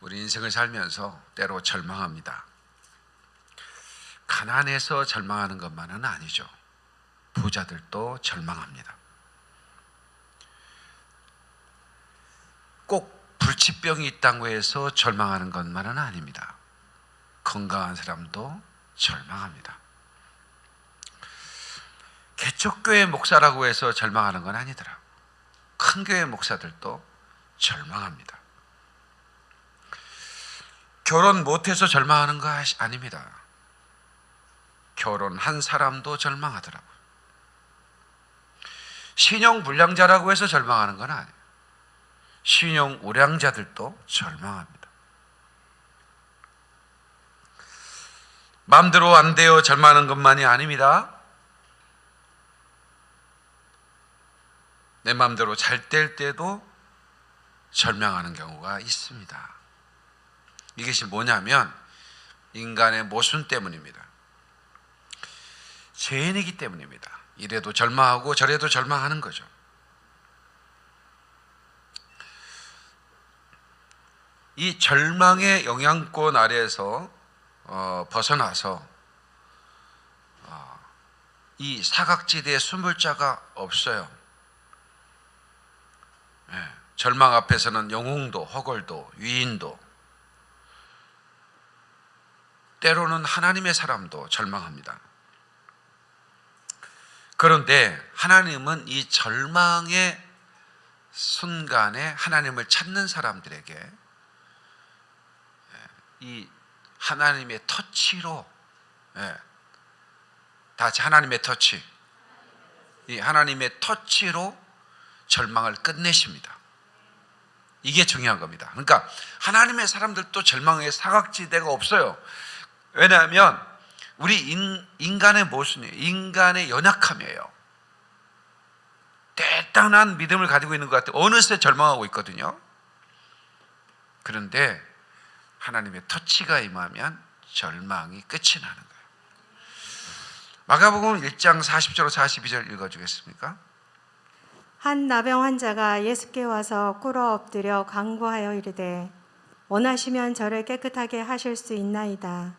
우리 인생을 살면서 때로 절망합니다. 가난해서 절망하는 것만은 아니죠. 부자들도 절망합니다. 꼭 불치병이 있다고 해서 절망하는 것만은 아닙니다. 건강한 사람도 절망합니다. 개척교회 목사라고 해서 절망하는 건 아니더라. 큰 교회 목사들도 절망합니다. 결혼 못해서 절망하는 거 아닙니다. 결혼한 사람도 절망하더라고요. 신용 불량자라고 해서 절망하는 건 아니에요. 신용 우량자들도 절망합니다. 마음대로 안 되어 절망하는 것만이 아닙니다. 내 마음대로 잘 될 때도 절망하는 경우가 있습니다. 이것이 뭐냐면 인간의 모순 때문입니다. 죄인이기 때문입니다. 이래도 절망하고 저래도 절망하는 거죠. 이 절망의 영향권 아래에서 어, 벗어나서 어, 이 사각지대에 숨을 자가 없어요. 예, 절망 앞에서는 영웅도 허걸도 위인도 때로는 하나님의 사람도 절망합니다. 그런데 하나님은 이 절망의 순간에 하나님을 찾는 사람들에게 예, 이 하나님의 터치로 예, 다 같이 하나님의 터치 이 하나님의 터치로 절망을 끝내십니다. 이게 중요한 겁니다. 그러니까 하나님의 사람들도 절망의 사각지대가 없어요. 왜냐하면 우리 인, 간의 모순이에요. 인간의 연약함이에요. 대단한 믿음을 가지고 있는 것 같아요. 어느새 절망하고 있거든요. 그런데 하나님의 터치가 임하면 절망이 끝이 나는 거예요. 마가복음 1장 40절 42절 읽어주겠습니까? 한 나병 환자가 예수께 와서 꿇어 엎드려 간구하여 이르되 원하시면 저를 깨끗하게 하실 수 있나이다.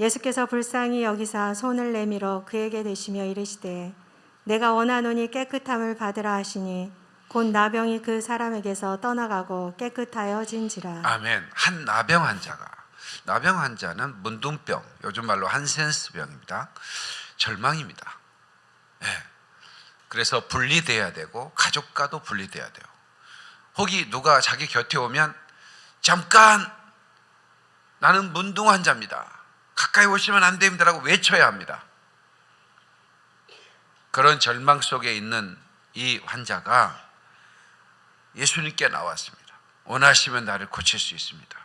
예수께서 불쌍히 여기사 손을 내밀어 그에게 대시며 이르시되 내가 원하노니 깨끗함을 받으라 하시니 곧 나병이 그 사람에게서 떠나가고 깨끗하여진지라. 아멘. 한 나병 환자가 나병 환자는 문둥병, 요즘 말로 한센스병입니다. 절망입니다. 예. 그래서 분리돼야 되고 가족과도 분리돼야 돼요. 혹이 누가 자기 곁에 오면 잠깐 나는 문둥 환자입니다. 가까이 오시면 안 됩니다라고 외쳐야 합니다. 그런 절망 속에 있는 이 환자가 예수님께 나왔습니다. 원하시면 나를 고칠 수 있습니다.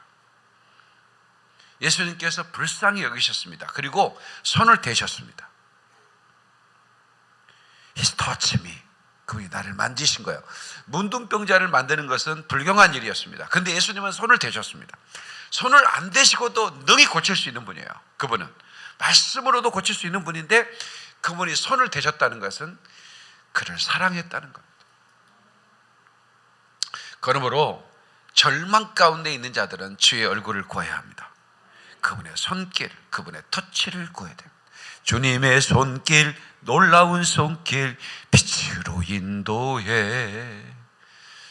예수님께서 불쌍히 여기셨습니다. 그리고 손을 대셨습니다. He's touched me. 그분이 나를 만지신 거예요. 문둥병자를 만드는 것은 불경한 일이었습니다. 근데 예수님은 손을 대셨습니다. 손을 안 대시고도 능히 고칠 수 있는 분이에요. 그분은. 말씀으로도 고칠 수 있는 분인데 그분이 손을 대셨다는 것은 그를 사랑했다는 겁니다. 그러므로 절망 가운데 있는 자들은 주의 얼굴을 구해야 합니다. 그분의 손길, 그분의 터치를 구해야 됩니다. 주님의 손길, 놀라운 손길, 빛으로 인도해.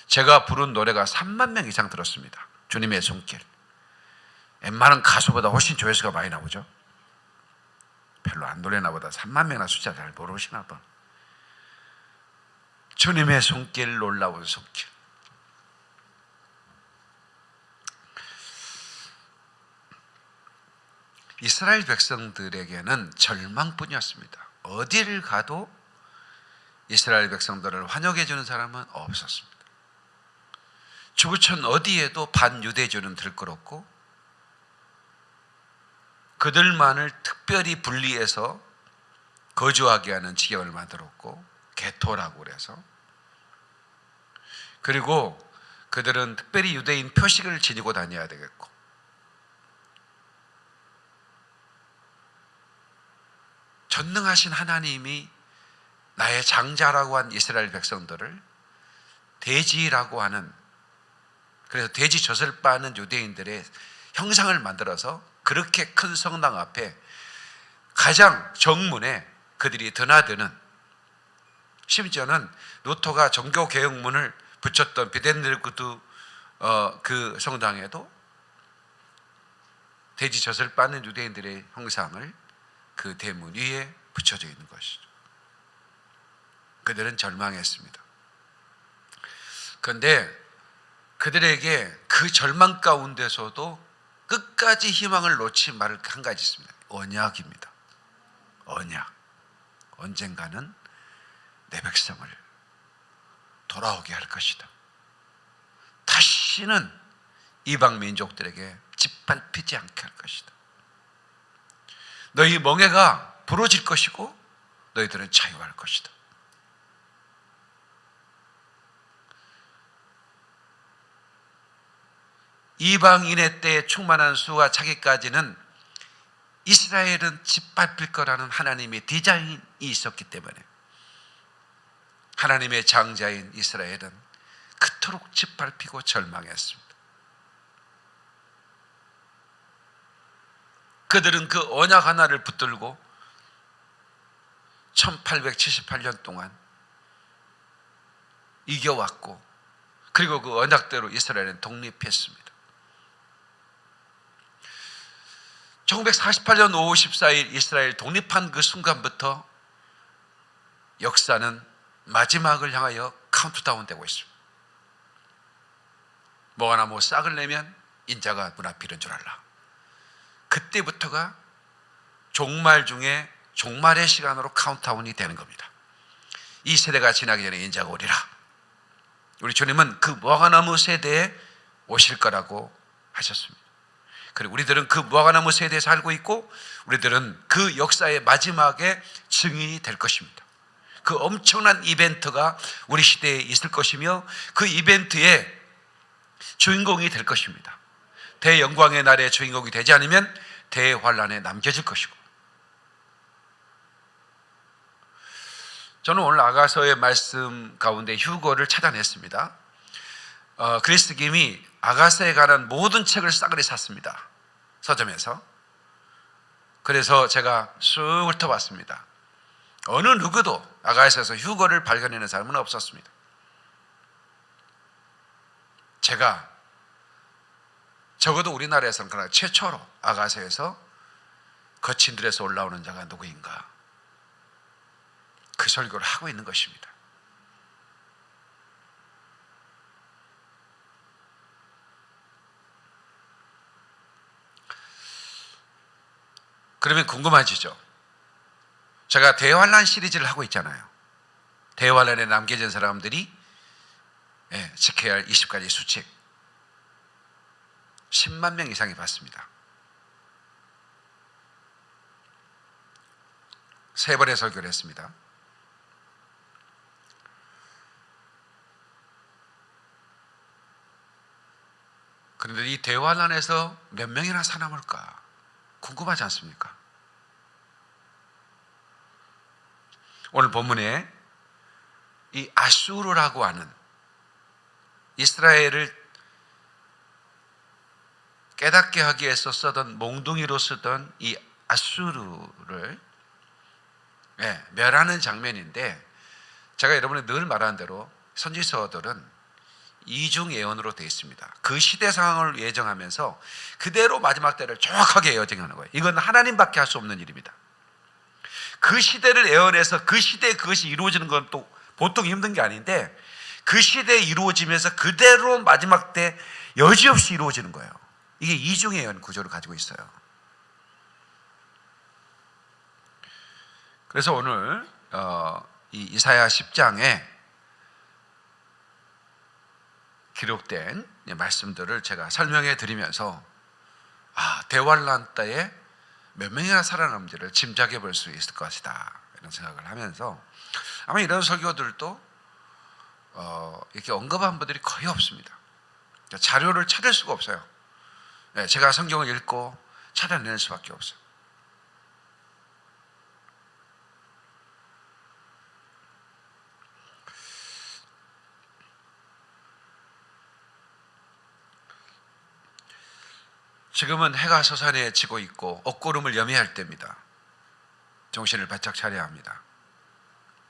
제가 부른 노래가 3만 명 이상 들었습니다. 주님의 손길. 웬만한 가수보다 훨씬 조회수가 많이 나오죠. 별로 안 노래나 보다 3만 명이나 숫자 잘 모르시나 봐. 주님의 손길, 놀라운 손길. 이스라엘 백성들에게는 절망뿐이었습니다. 어디를 가도 이스라엘 백성들을 환영해 주는 사람은 없었습니다. 주부촌 어디에도 반유대주는 들끓었고 그들만을 특별히 분리해서 거주하게 하는 지경을 만들었고 개토라고 그래서. 그리고 그들은 특별히 유대인 표식을 지니고 다녀야 되겠고. 전능하신 하나님이 나의 장자라고 한 이스라엘 백성들을 대지라고 하는 그래서 돼지 젖을 빠는 유대인들의 형상을 만들어서 그렇게 큰 성당 앞에 가장 정문에 그들이 드나드는 심지어는 루터가 종교 개혁문을 붙였던 비덴델구드 어, 그 성당에도 돼지 젖을 빠는 유대인들의 형상을 그 대문 위에 붙여져 있는 것이죠. 그들은 절망했습니다. 그런데 그들에게 그 절망 가운데서도 끝까지 희망을 놓지 말을 한 가지 있습니다. 언약입니다. 언약. 언젠가는 내 백성을 돌아오게 할 것이다. 다시는 이방 민족들에게 짓밟히지 않게 할 것이다. 너희 멍해가 부러질 것이고 너희들은 자유할 것이다. 이방인의 때에 충만한 수가 차기까지는 이스라엘은 짓밟힐 거라는 하나님의 디자인이 있었기 때문에 하나님의 장자인 이스라엘은 그토록 짓밟히고 절망했습니다. 그들은 그 언약 하나를 붙들고 1878년 동안 이겨왔고 그리고 그 언약대로 이스라엘은 독립했습니다. 1948년 5월 14일 이스라엘 독립한 그 순간부터 역사는 마지막을 향하여 카운트다운 되고 있습니다. 무화과나무 싹을 내면 인자가 문 앞에 이른 줄 알라. 그때부터가 종말 중에 종말의 시간으로 카운트다운이 되는 겁니다. 이 세대가 지나기 전에 인자가 오리라. 우리 주님은 그 무화과나무 세대에 오실 거라고 하셨습니다. 그리고 우리들은 그 무화과나무 세대에 살고 있고 우리들은 그 역사의 마지막에 증인이 될 것입니다. 그 엄청난 이벤트가 우리 시대에 있을 것이며 그 이벤트의 주인공이 될 것입니다. 대영광의 날의 주인공이 되지 않으면 대환란에 남겨질 것이고 저는 오늘 아가서의 말씀 가운데 휴거를 찾아냈습니다. 어, 그리스 김이 아가서에 관한 모든 책을 싸그리 샀습니다. 서점에서. 그래서 제가 쑥 훑어봤습니다. 어느 누구도 아가서에서 휴거를 발견하는 사람은 없었습니다. 제가 적어도 우리나라에서는 그러나 최초로 아가서에서 거친들에서 올라오는 자가 누구인가 그 설교를 하고 있는 것입니다. 그러면 궁금해지죠. 제가 대환란 시리즈를 하고 있잖아요. 대환란에 남겨진 사람들이 예, 지켜야 할 20가지 수칙 10만 명 이상이 봤습니다. 세 번의 설교를 했습니다. 그런데 이 대환란에서 몇 명이나 살아남을까 궁금하지 않습니까? 오늘 본문에 이 아수르라고 하는 이스라엘을 깨닫게 하기 위해서 쓰던 몽둥이로 쓰던 이 아수르를 네, 멸하는 장면인데 제가 여러분이 늘 말하는 대로 선지서들은 이중 예언으로 되어 있습니다. 그 시대 상황을 예정하면서 그대로 마지막 때를 정확하게 예정하는 거예요. 이건 하나님밖에 할 수 없는 일입니다. 그 시대를 예언해서 그 시대에 그것이 이루어지는 건 또 보통 힘든 게 아닌데 그 시대에 이루어지면서 그대로 마지막 때 여지없이 이루어지는 거예요. 이게 이중의 예언 구조를 가지고 있어요. 그래서 오늘 어, 이 이사야 10장에 기록된 말씀들을 제가 설명해 드리면서 아, 대환란 때에 몇 명이나 살아남지를 짐작해 볼 수 있을 것이다 이런 생각을 하면서 아마 이런 설교들도 어, 이렇게 언급한 분들이 거의 없습니다. 자료를 찾을 수가 없어요. 네, 제가 성경을 읽고 찾아낼 수밖에 없어요. 지금은 해가 솟아내지고 있고 옷구름을 염해할 때입니다. 정신을 바짝 차려야 합니다.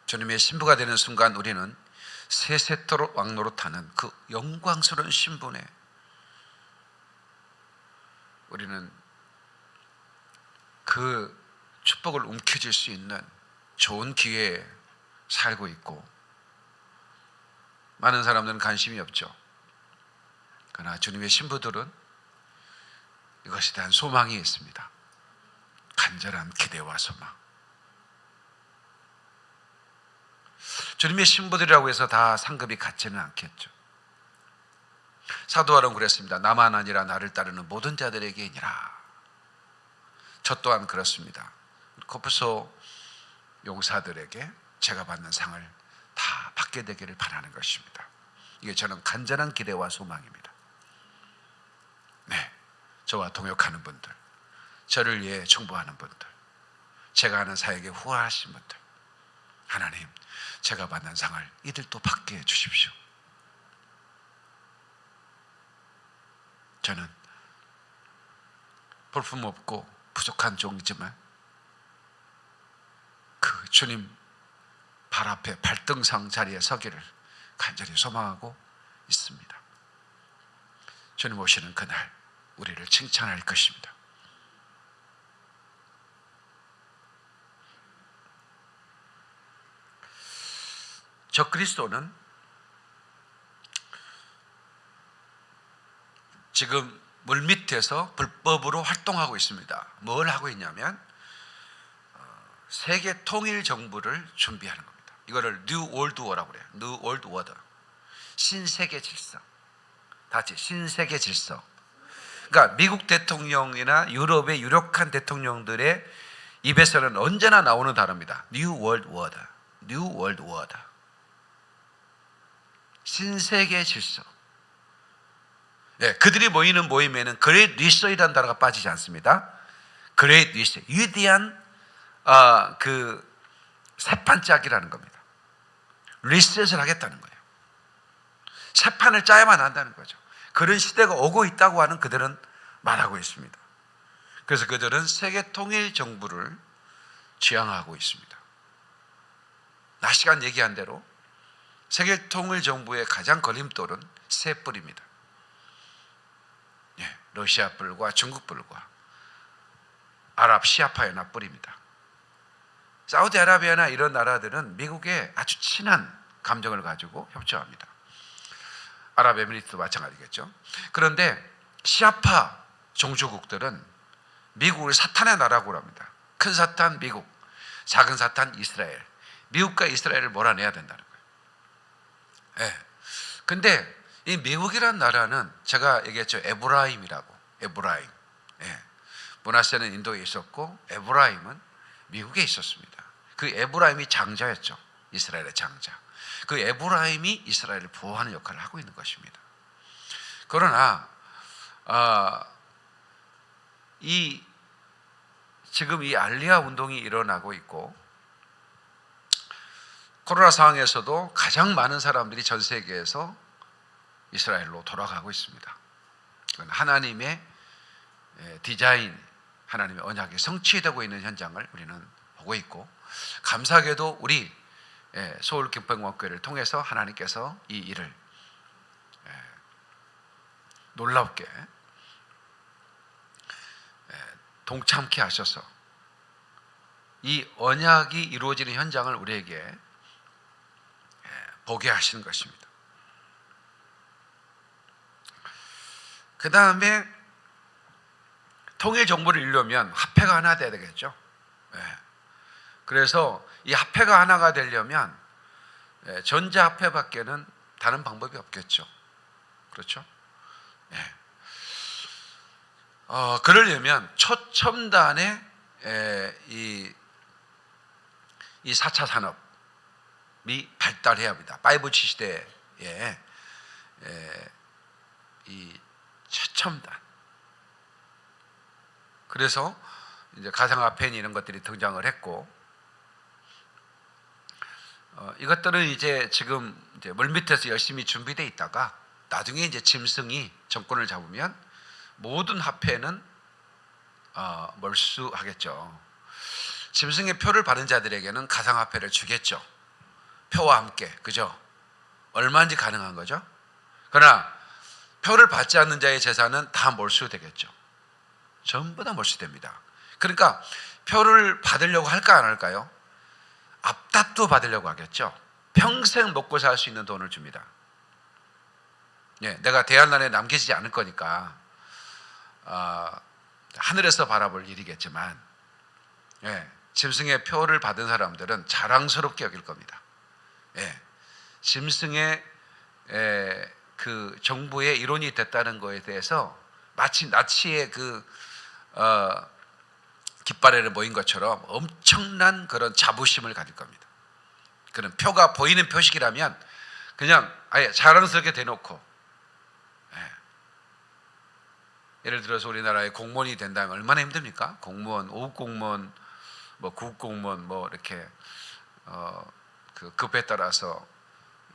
주님의 신부가 되는 순간 우리는 세세토록 왕노릇하는 그 영광스러운 신분에 우리는 그 축복을 움켜쥘 수 있는 좋은 기회에 살고 있고 많은 사람들은 관심이 없죠. 그러나 주님의 신부들은 이것에 대한 소망이 있습니다. 간절한 기대와 소망. 주님의 신부들이라고 해서 다 상급이 같지는 않겠죠. 사도와는 그랬습니다. 나만 아니라 나를 따르는 모든 자들에게니라. 저 또한 그렇습니다. 코프소 용사들에게 제가 받는 상을 다 받게 되기를 바라는 것입니다. 이게 저는 간절한 기대와 소망입니다. 네. 저와 동역하는 분들, 저를 위해 충보하는 분들, 제가 하는 사역에 후원하신 분들, 하나님, 제가 받는 상을 이들도 받게 해 주십시오. 저는 볼품 없고 부족한 종이지만 그 주님 발 앞에 발등상 자리에 서기를 간절히 소망하고 있습니다. 주님 오시는 그날 우리를 칭찬할 것입니다. 저 그리스도는 지금 물 밑에서 불법으로 활동하고 있습니다. 뭘 하고 있냐면 어, 세계 통일 정부를 준비하는 겁니다. 이거를 New World Order라고 그래요. New World Order. 신세계 질서. 다 같이 신세계 질서. 그러니까 미국 대통령이나 유럽의 유력한 대통령들의 입에서는 언제나 나오는 단어입니다. New World Order. New World Order. 신세계 질서. 예, 그들이 모이는 모임에는 Great Reset이라는 단어가 빠지지 않습니다. Great Reset, 위대한 아, 그 새판짜기라는 겁니다. 리셋을 하겠다는 거예요. 새판을 짜야만 한다는 거죠. 그런 시대가 오고 있다고 하는 그들은 말하고 있습니다. 그래서 그들은 세계 통일 정부를 지향하고 있습니다. 지난 시간 얘기한 대로 세계 통일 정부의 가장 걸림돌은 세 뿔입니다. 예, 러시아 뿔과 중국 뿔과 아랍 시아파 연합 뿔입니다. 사우디아라비아나 이런 나라들은 미국에 아주 친한 감정을 가지고 협조합니다. 아랍에미리트도 마찬가지겠죠. 그런데 시아파 종주국들은 미국을 사탄의 나라고 합니다. 큰 사탄 미국, 작은 사탄 이스라엘. 미국과 이스라엘을 몰아내야 된다는 거예요. 예. 근데 이 미국이란 나라는 제가 얘기했죠. 에브라임이라고. 에브라임. 예. 므낫세는 인도에 있었고 에브라임은 미국에 있었습니다. 그 에브라임이 장자였죠. 이스라엘의 장자. 그 에브라임이 이스라엘을 보호하는 역할을 하고 있는 것입니다. 그러나 아, 이 지금 이 알리아 운동이 일어나고 있고 코로나 상황에서도 가장 많은 사람들이 전 세계에서 이스라엘로 돌아가고 있습니다. 그건 하나님의 예, 디자인, 하나님의 언약이 성취되고 있는 현장을 우리는 보고 있고 감사하게도 우리 예, 서울 김평광교회를 통해서 하나님께서 이 일을 예, 놀랍게 예, 동참케 하셔서 이 언약이 이루어지는 현장을 우리에게 보게 하시는 것입니다. 그 다음에 통일 정보를 이루려면 화폐가 하나 돼야 되겠죠. 그래서 이 화폐가 하나가 되려면 전자 화폐밖에는 다른 방법이 없겠죠. 그렇죠? 예. 어, 그러려면 초첨단의 에, 이, 이 4차 산업이 발달해야 합니다. 5G 시대에 에, 이 최첨단. 그래서 이제 가상화폐 이런 것들이 등장을 했고 어, 이것들은 이제 지금 이제 물밑에서 열심히 준비돼 있다가 나중에 이제 짐승이 정권을 잡으면 모든 화폐는 어, 몰수하겠죠. 짐승의 표를 받은 자들에게는 가상화폐를 주겠죠. 표와 함께 그죠? 얼마인지 가능한 거죠. 그러나 표를 받지 않는 자의 재산은 다 몰수되겠죠. 전부 다 몰수됩니다. 그러니까 표를 받으려고 할까 안 할까요? 앞다투 받으려고 하겠죠. 평생 먹고 살 수 있는 돈을 줍니다. 예, 내가 대한난에 남겨지지 않을 거니까 아, 하늘에서 바라볼 일이겠지만 예, 짐승의 표를 받은 사람들은 자랑스럽게 여길 겁니다. 예, 짐승의 에, 그 정부의 일원이 됐다는 거에 대해서 마치 나치의 그 어, 깃발에를 모인 것처럼 엄청난 그런 자부심을 가질 겁니다. 그런 표가 보이는 표식이라면 그냥 아예 자랑스럽게 대놓고 예. 예를 들어서 우리나라의 공무원이 된다면 얼마나 힘듭니까? 공무원, 5급 공무원, 뭐 9급 공무원 뭐 이렇게 어, 그 급에 따라서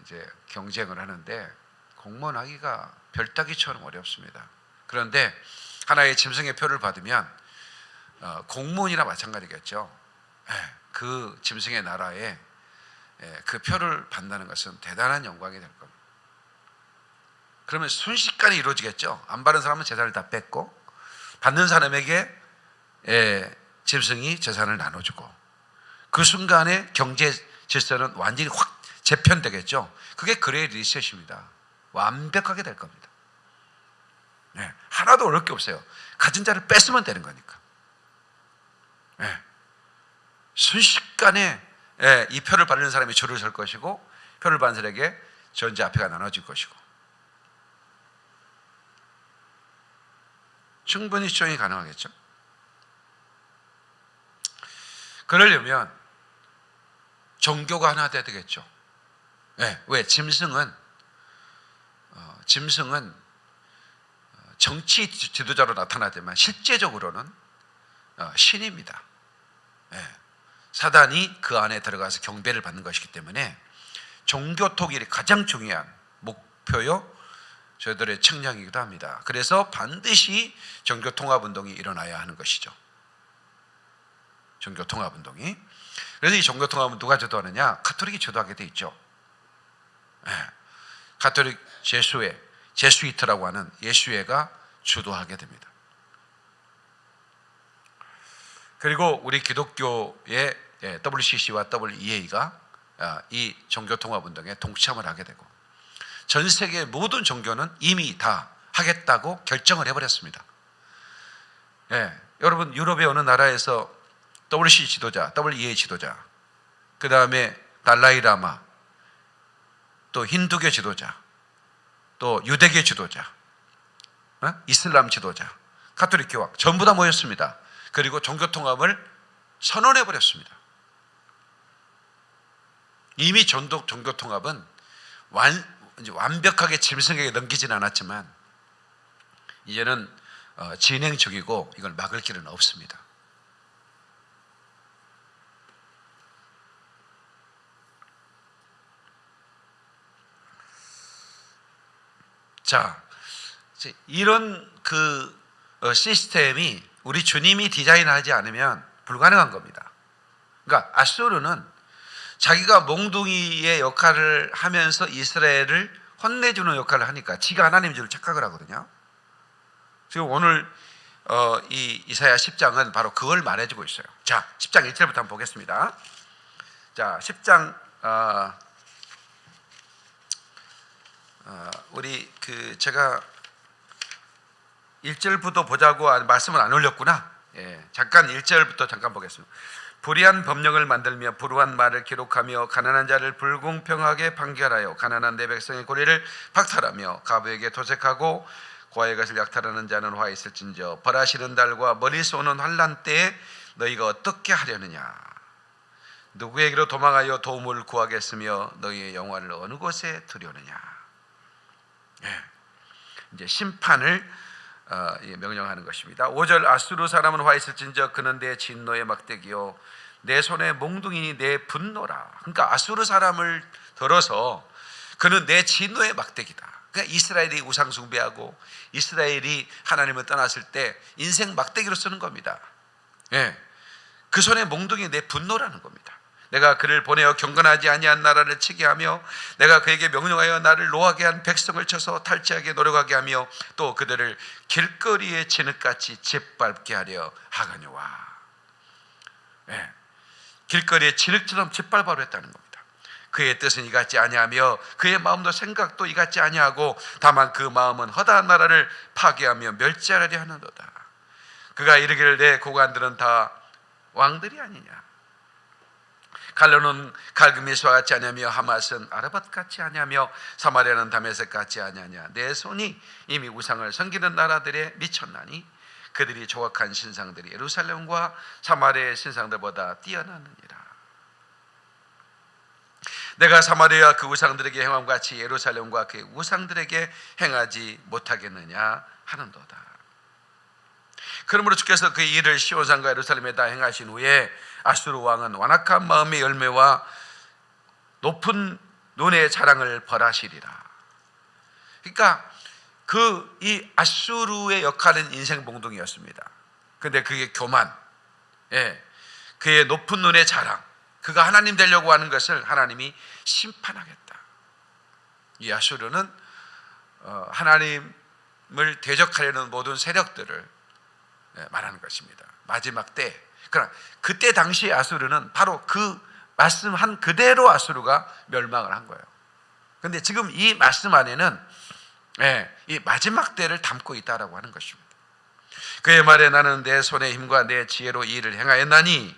이제 경쟁을 하는데 공무원 하기가 별따기처럼 어렵습니다. 그런데 하나의 짐승의 표를 받으면 어, 공무원이나 마찬가지겠죠. 예, 그 짐승의 나라에 예, 그 표를 받는다는 것은 대단한 영광이 될 겁니다. 그러면 순식간에 이루어지겠죠. 안 받은 사람은 재산을 다 뺏고 받는 사람에게 예, 짐승이 재산을 나눠주고 그 순간에 경제 질서는 완전히 확 재편되겠죠. 그게 그레이 리셋입니다. 완벽하게 될 겁니다. 네, 하나도 어려울 게 없어요. 가진 자를 뺏으면 되는 거니까. 네, 순식간에 예, 이 표를 받는 사람이 줄을 설 것이고 표를 받는 사람에게 전제 앞에가 나눠질 것이고 충분히 수정이 가능하겠죠. 그러려면 종교가 하나 돼야 되겠죠. 네, 왜 짐승은 어, 짐승은 어, 정치 지도자로 나타나지만 실제적으로는 어, 신입니다. 네, 사단이 그 안에 들어가서 경배를 받는 것이기 때문에 종교 통일이 가장 중요한 목표요 저희들의 측량이기도 합니다. 그래서 반드시 종교 통합 운동이 일어나야 하는 것이죠. 종교 통합 운동이. 그래서 이 종교 통합은 누가 주도하느냐? 카톨릭이 주도하게 돼 있죠. 예. 카톨릭 제수회, 제수이트라고 하는 예수회가 주도하게 됩니다. 그리고 우리 기독교의 예, WCC와 WEA가 아, 이 종교 통합 운동에 동참을 하게 되고 전 세계 모든 종교는 이미 다 하겠다고 결정을 해버렸습니다. 예, 여러분 유럽의 어느 나라에서 WC 지도자, WEA 지도자, 그 다음에 달라이라마, 또 힌두교 지도자, 또 유대교 지도자, 어? 이슬람 지도자, 카톨릭 교황 전부 다 모였습니다. 그리고 종교 통합을 선언해 버렸습니다. 이미 전독 종교 통합은 완, 완벽하게 짐승에게 넘기지는 않았지만 이제는 어, 진행 중이고 이걸 막을 길은 없습니다. 자, 이런 그 어, 시스템이 우리 주님이 디자인하지 않으면 불가능한 겁니다. 그러니까 아수르는 자기가 몽둥이의 역할을 하면서 이스라엘을 혼내주는 역할을 하니까 지가 하나님인 줄 착각을 하거든요. 지금 오늘 어, 이 이사야 10장은 바로 그걸 말해주고 있어요. 자, 10장 1절부터 한번 보겠습니다. 자, 10장 어, 어, 우리 그 제가 1절부터 보자고 말씀을 안 올렸구나. 예, 잠깐 1절부터 잠깐 보겠습니다. 불의한 법령을 만들며 불우한 말을 기록하며 가난한 자를 불공평하게 판결하여 가난한 내 백성의 고리를 박탈하며 가부에게 도색하고 고아의 것을 약탈하는 자는 화 있을진저 벌하시는 달과 머리 쏘는 환란 때에 너희가 어떻게 하려느냐 누구에게로 도망하여 도움을 구하겠으며 너희의 영화를 어느 곳에 두려느냐 예. 이제 심판을 어, 명령하는 것입니다. 5절 아수르 사람은 화 있을진저 그는 내 진노의 막대기요 내 손에 몽둥이니 내 분노라. 그러니까 아수르 사람을 들어서 그는 내 진노의 막대기다. 그러니까 이스라엘이 우상 숭배하고 이스라엘이 하나님을 떠났을 때 인생 막대기로 쓰는 겁니다. 예. 그 손에 몽둥이 내 분노라는 겁니다. 내가 그를 보내어 경건하지 아니한 나라를 치게 하며 내가 그에게 명령하여 나를 노하게 한 백성을 쳐서 탈취하게 노력하게 하며 또 그들을 길거리에 진흙같이 짓밟게 하려 하거니와 예. 길거리에 진흙처럼 짓밟아로 했다는 겁니다. 그의 뜻은 이같지 아니하며 그의 마음도 생각도 이같지 아니하고 다만 그 마음은 허다한 나라를 파괴하며 멸절하려 하는도다. 그가 이르기를 내 고관들은 다 왕들이 아니냐. 갈로는 갈그미스와 같지 아니하며 하맛은 아르밧 같지 아니하며 사마리아는 다메섹 같지 아니하냐. 내 손이 이미 우상을 섬기는 나라들에 미쳤나니 그들이 조각한 신상들이 예루살렘과 사마리아의 신상들보다 뛰어나느니라. 내가 사마리아 그 우상들에게 행함 같이 예루살렘과 그 우상들에게 행하지 못하겠느냐 하는도다. 그러므로 주께서 그 일을 시온산과 예루살렘에 다 행하신 후에 아수르 왕은 완악한 마음의 열매와 높은 눈의 자랑을 벌하시리라. 그러니까 그 이 아수르의 역할은 인생 봉동이었습니다. 근데 그게 교만, 예, 그의 높은 눈의 자랑, 그가 하나님 되려고 하는 것을 하나님이 심판하겠다. 이 아수르는 어, 하나님을 대적하려는 모든 세력들을 예, 말하는 것입니다. 마지막 때. 그러나 그때 당시 아수르는 바로 그 말씀한 그대로 아수르가 멸망을 한 거예요. 근데 지금 이 말씀 안에는 예, 이 마지막 때를 담고 있다라고 하는 것입니다. 그의 말에 나는 내 손의 힘과 내 지혜로 이 일을 행하였나니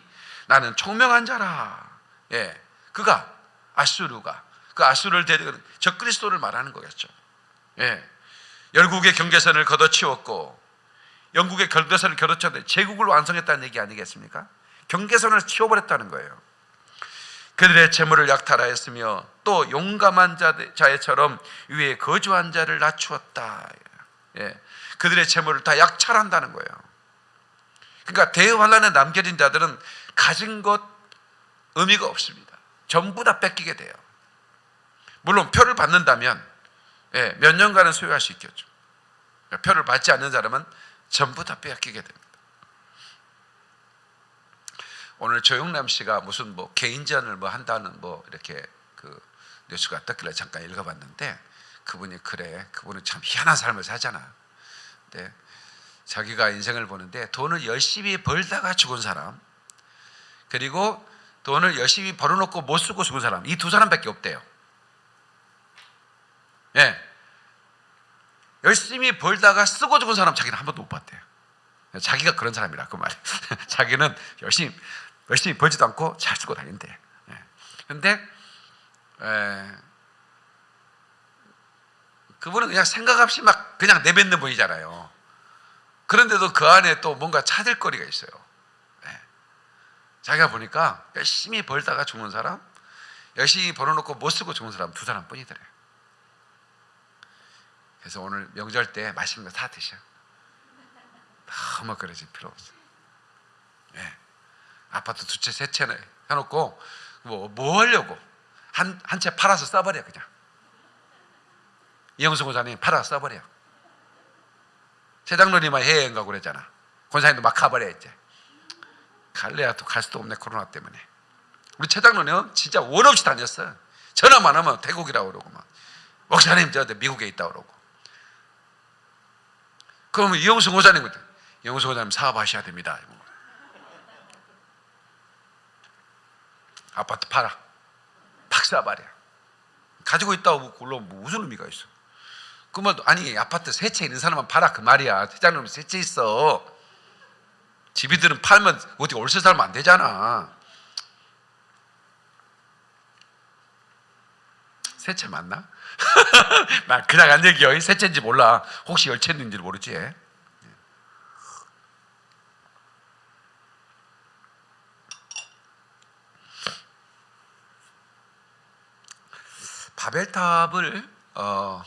나는 총명한 자라. 예, 그가 아수르가 그 아수르를 데리고 적그리스도를 말하는 거겠죠. 예, 열국의 경계선을 걷어치웠고 영국의 경계선을 걷어쳤는데 제국을 완성했다는 얘기 아니겠습니까? 경계선을 치워버렸다는 거예요. 그들의 재물을 약탈하였으며 또 용감한 자- 자애처럼 위에 거주한 자를 낮추었다. 예. 그들의 재물을 다 약탈한다는 거예요. 그러니까 대환란에 남겨진 자들은 가진 것 의미가 없습니다. 전부 다 뺏기게 돼요. 물론 표를 받는다면 예, 몇 년간은 소유할 수 있겠죠. 표를 받지 않는 사람은 전부 다 빼앗기게 됩니다. 오늘 조영남 씨가 무슨 뭐 개인전을 뭐 한다는 뭐 이렇게 그 뉴스가 떴길래 잠깐 읽어봤는데 그분이 그래 그분은 참 희한한 삶을 사잖아. 근데 자기가 인생을 보는데 돈을 열심히 벌다가 죽은 사람 그리고 돈을 열심히 벌어놓고 못 쓰고 죽은 사람 이 두 사람밖에 없대요. 예. 열심히 벌다가 쓰고 죽은 사람 자기는 한 번도 못 봤대요. 자기가 그런 사람이라 그 말이. 자기는 열심히 열심히 벌지도 않고 잘 쓰고 다닌대. 그런데 그분은 그냥 생각 없이 막 그냥 내뱉는 분이잖아요. 그런데도 그 안에 또 뭔가 찾을 거리가 있어요. 예. 자기가 보니까 열심히 벌다가 죽는 사람, 열심히 벌어놓고 못 쓰고 죽는 사람 두 사람뿐이더래요. 그래서 오늘 명절 때 맛있는 거 다 드셔. 너무 그러실 필요 없어. 예. 아파트 두 채, 세 채는 해놓고 뭐, 뭐 하려고 한 한 채 팔아서 써버려 그냥. 이영수 권사님 팔아서 써버려. 세장로님만 해외여행 가고 그랬잖아. 권사님도 막 가버려 이제. 갈래야 또 갈 수도 없네 코로나 때문에. 우리 최장로는 진짜 원 없이 다녔어. 전화만 하면 태국이라고 그러고 막 목사님 저 미국에 있다 그러고. 그러면 이영수 권사님 이영수 권사님 사업하셔야 됩니다. 아파트 팔아. 박사 말이야. 가지고 있다고 물론 뭐 무슨 의미가 있어? 그러면 아니 아파트 세 채 있는 사람만 팔아 그 말이야. 회장님 세채 있어. 집이들은 팔면 어떻게 월세 살면 안 되잖아. 세채 맞나? 나 그냥 안 얘기해. 세 채인지 몰라. 혹시 열 채인지 모르지. 바벨탑을 어,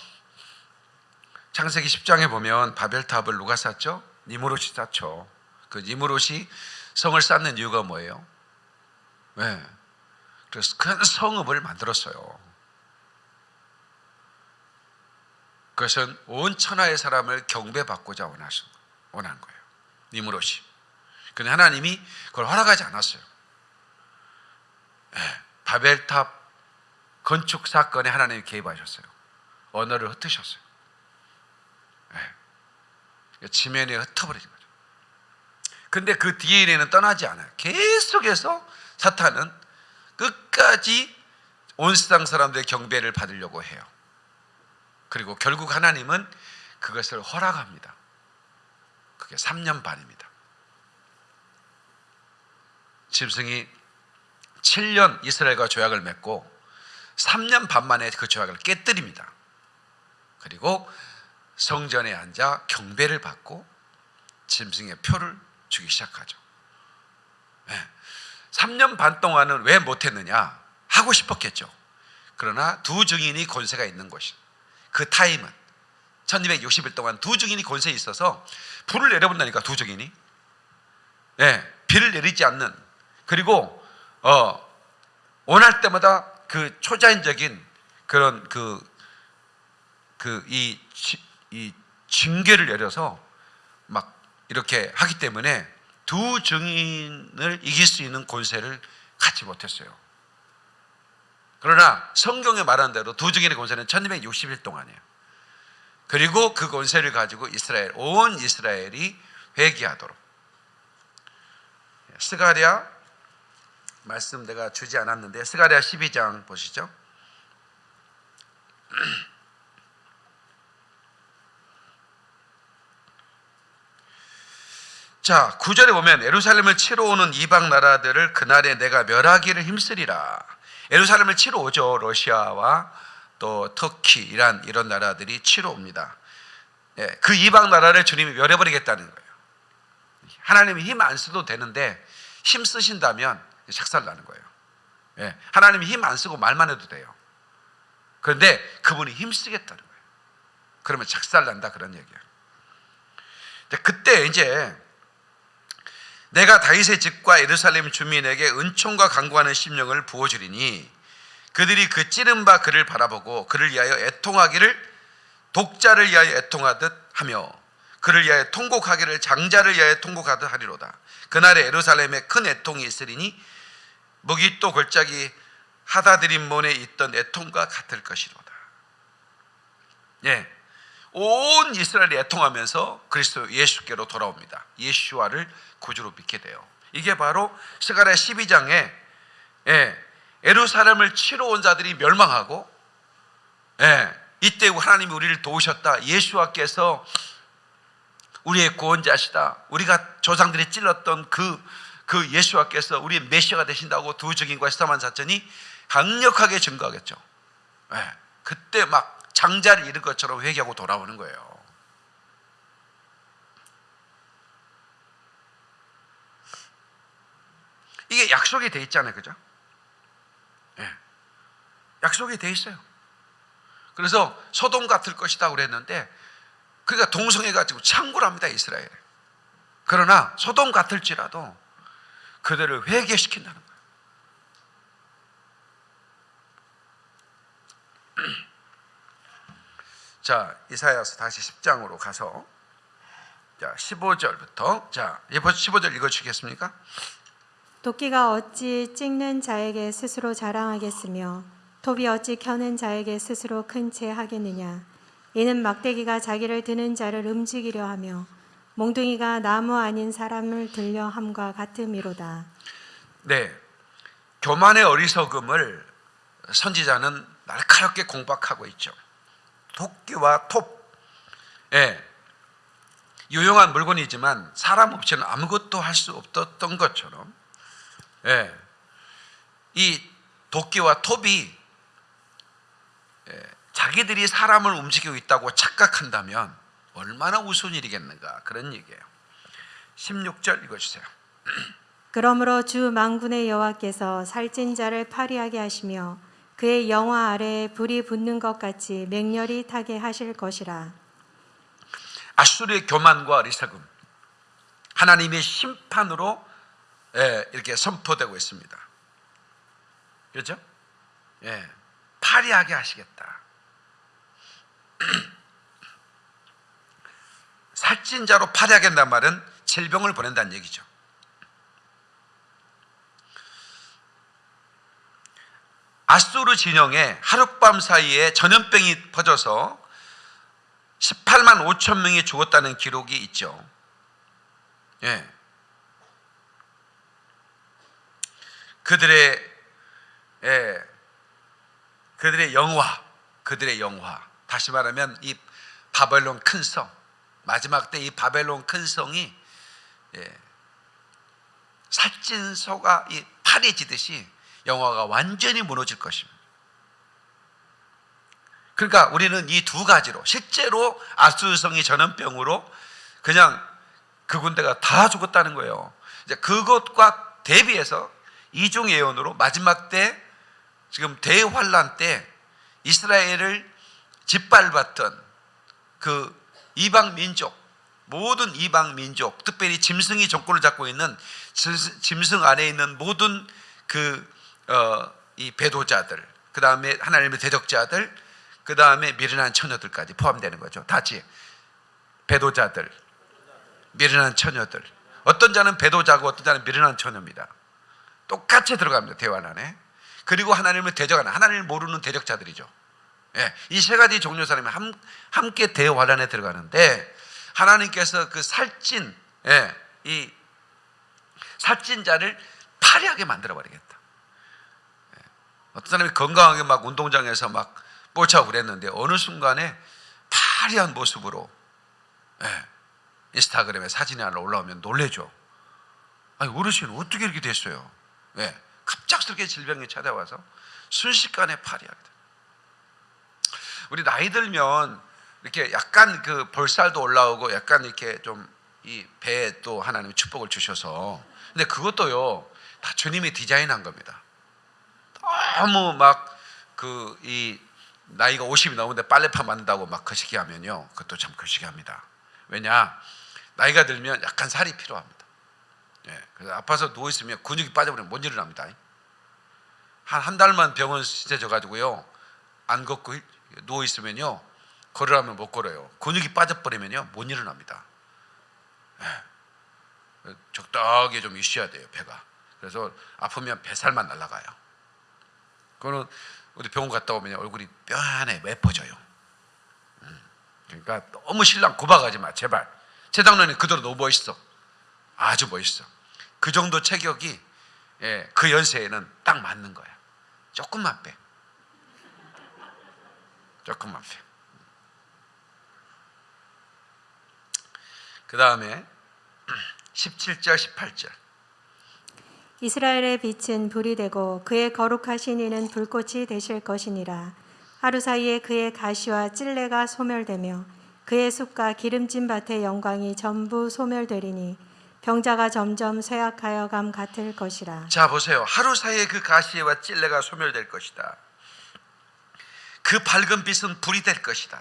창세기 10장에 보면 바벨탑을 누가 쌓죠? 니무롯이 쌓죠. 그 니무롯이 성을 쌓는 이유가 뭐예요? 네. 그래서 큰 성읍을 만들었어요. 그것은 온 천하의 사람을 경배받고자 원하시, 원한 거예요. 니무롯이. 근데 하나님이 그걸 허락하지 않았어요. 예, 바벨탑 건축 사건에 하나님이 개입하셨어요. 언어를 흩으셨어요. 예, 지면에 흩어버리는 거죠. 근데 그 DNA는 떠나지 않아요. 계속해서 사탄은 끝까지 온 세상 사람들의 경배를 받으려고 해요. 그리고 결국 하나님은 그것을 허락합니다. 그게 3년 반입니다. 짐승이 7년 이스라엘과 조약을 맺고 3년 반 만에 그 조약을 깨뜨립니다. 그리고 성전에 앉아 경배를 받고 짐승의 표를 주기 시작하죠. 네. 3년 반 동안은 왜 못했느냐? 하고 싶었겠죠. 그러나 두 증인이 권세가 있는 것이 그 타임은. 1260일 동안 두 증인이 권세에 있어서 불을 내려본다니까 두 증인이. 예, 비를 내리지 않는. 그리고 어, 원할 때마다 그 초자연적인 그런 그 그이이 징계를 내려서 막 이렇게 하기 때문에 두 증인을 이길 수 있는 권세를 갖지 못했어요. 그러나 성경에 말한 대로 두 증인의 권세는 1260일 동안이에요. 그리고 그 권세를 가지고 이스라엘 온 이스라엘이 회개하도록 스가랴 말씀 내가 주지 않았는데 스가랴 12장 보시죠. 자, 9절에 보면 예루살렘을 치러 오는 이방 나라들을 그날에 내가 멸하기를 힘쓰리라. 예루살렘을 치러 오죠. 러시아와 또 터키, 이란 이런 나라들이 치러 옵니다. 예, 그 이방 나라를 주님이 멸해버리겠다는 거예요. 하나님이 힘 안 써도 되는데 힘 쓰신다면 작살 나는 거예요. 예, 하나님이 힘 안 쓰고 말만 해도 돼요. 그런데 그분이 힘 쓰겠다는 거예요. 그러면 작살 난다 그런 얘기예요. 그때 이제 내가 다윗의 집과 예루살렘 주민에게 은총과 강구하는 심령을 부어주리니 그들이 그 찌른 바 그를 바라보고 그를 위하여 애통하기를 독자를 위하여 애통하듯 하며 그를 위하여 통곡하기를 장자를 위하여 통곡하듯 하리로다. 그날에 예루살렘에 큰 애통이 있으리니 무기또 골짜기 하다드림몬에 있던 애통과 같을 것이로다. 예. 온 이스라엘이 애통하면서 그리스도 예수께로 돌아옵니다. 예수와를 구주로 믿게 돼요. 이게 바로 스가랴 12장에 예, 에루사렘을 치러 온 자들이 멸망하고 예, 이때 하나님이 우리를 도우셨다. 예수와께서 우리의 구원자시다. 우리가 조상들이 찔렀던 그, 그 예수와께서 우리의 메시아가 되신다고 두 증인과 시사만 사천이 강력하게 증거하겠죠. 예, 그때 막 장자를 잃은 것처럼 회개하고 돌아오는 거예요. 이게 약속이 돼 있잖아요. 그죠? 예. 약속이 돼 있어요. 그래서 소돔 같을 것이다 그랬는데 그러니까 동성애 가지고 창고를 합니다. 이스라엘. 그러나 소돔 같을지라도 그들을 회개시킨다는 거예요. 자, 이사야서 다시 10장으로 가서 자, 15절부터 자, 15절 읽어 주시겠습니까? 도끼가 어찌 찍는 자에게 스스로 자랑하겠으며 톱이 어찌 켜는 자에게 스스로 큰 채 하겠느냐 이는 막대기가 자기를 드는 자를 움직이려 하며 몽둥이가 나무 아닌 사람을 들려 함과 같음이로다 네. 교만의 어리석음을 선지자는 날카롭게 공박하고 있죠. 도끼와 톱, 예, 유용한 물건이지만 사람 없이는 아무것도 할 수 없었던 것처럼, 예, 이 도끼와 톱이 예, 자기들이 사람을 움직이고 있다고 착각한다면 얼마나 우스운 일이겠는가 그런 얘기예요. 16절 읽어주세요. 그러므로 주 망군의 여호와께서 살찐 자를 파리하게 하시며 그의 영화 아래에 불이 붙는 것 같이 맹렬히 타게 하실 것이라 아수르의 교만과 어리석음 하나님의 심판으로 예, 이렇게 선포되고 있습니다. 그렇죠? 예, 파리하게 하시겠다. 살찐 자로 파괴하겠다는 말은 질병을 보낸다는 얘기죠. 아수르 진영에 하룻밤 사이에 전염병이 퍼져서 18만 5천 명이 죽었다는 기록이 있죠. 예. 그들의 예, 그들의 영화, 그들의 영화. 다시 말하면 이 바벨론 큰 성, 마지막 때 이 바벨론 큰 성이 예, 살찐 소가 이 파래지듯이 영화가 완전히 무너질 것입니다. 그러니까 우리는 이 두 가지로 실제로 아수르성이 전염병으로 그냥 그 군대가 다 죽었다는 거예요. 이제 그것과 대비해서 이중 예언으로 마지막 때 지금 대환란 때 이스라엘을 짓밟았던 그 이방 민족 모든 이방 민족 특별히 짐승이 정권을 잡고 있는 짐승 안에 있는 모든 그 어, 이 배도자들 그 다음에 하나님의 대적자들 그 다음에 미련한 처녀들까지 포함되는 거죠. 다지 배도자들 미련한 처녀들 어떤 자는 배도자고 어떤 자는 미련한 처녀입니다. 똑같이 들어갑니다. 대환 안에 그리고 하나님을 대적하는 하나님을 모르는 대적자들이죠. 예, 이 세 가지 종류 사람이 함, 함께 대환란에 들어가는데 하나님께서 그 살찐 예, 이 살찐 자를 파리하게 만들어 버리겠다. 예, 어떤 사람이 건강하게 막 운동장에서 막 뽀차고 그랬는데 어느 순간에 파리한 모습으로 예, 인스타그램에 사진이 하나 올라오면 놀래죠. 아니 어르신 어떻게 이렇게 됐어요? 예, 갑작스럽게 질병이 찾아와서 순식간에 파리하게 돼. 우리 나이 들면 이렇게 약간 그 볼살도 올라오고 약간 이렇게 좀 이 배에 또 하나님 축복을 주셔서 근데 그것도요 다 주님이 디자인한 겁니다. 너무 막 그 이 나이가 50이 넘는데 빨래판 만든다고 막 거시기 하면요 그것도 참 거시기 합니다. 왜냐 나이가 들면 약간 살이 필요합니다. 예, 그래서 아파서 누워 있으면 근육이 빠져버리면 못 일어납니다. 한 한 달만 병원 시켜져 가지고요 안 걷고 누워 있으면요 걸으라면 못 걸어요. 근육이 빠져버리면요 못 일어납니다. 예. 적당하게 좀 있어야 돼요 배가. 그래서 아프면 뱃살만 날아가요. 그거는 우리 병원 갔다 오면 얼굴이 뼈안에 예뻐져요. 음. 그러니까 너무 신랑 고박하지 마 제발. 최장로님 그대로 너무 멋있어. 아주 멋있어. 그 정도 체격이 예, 그 연세에는 딱 맞는 거야. 조금만 빼. 조금만 빼. 그 다음에 17절, 18절. 이스라엘의 빛은 불이 되고 그의 거룩하신 이는 불꽃이 되실 것이니라. 하루 사이에 그의 가시와 찔레가 소멸되며 그의 숲과 기름진 밭의 영광이 전부 소멸되리니 병자가 점점 쇠약하여 감 같을 것이라. 자 보세요. 하루 사이에 그 가시와 찔레가 소멸될 것이다. 그 밝은 빛은 불이 될 것이다.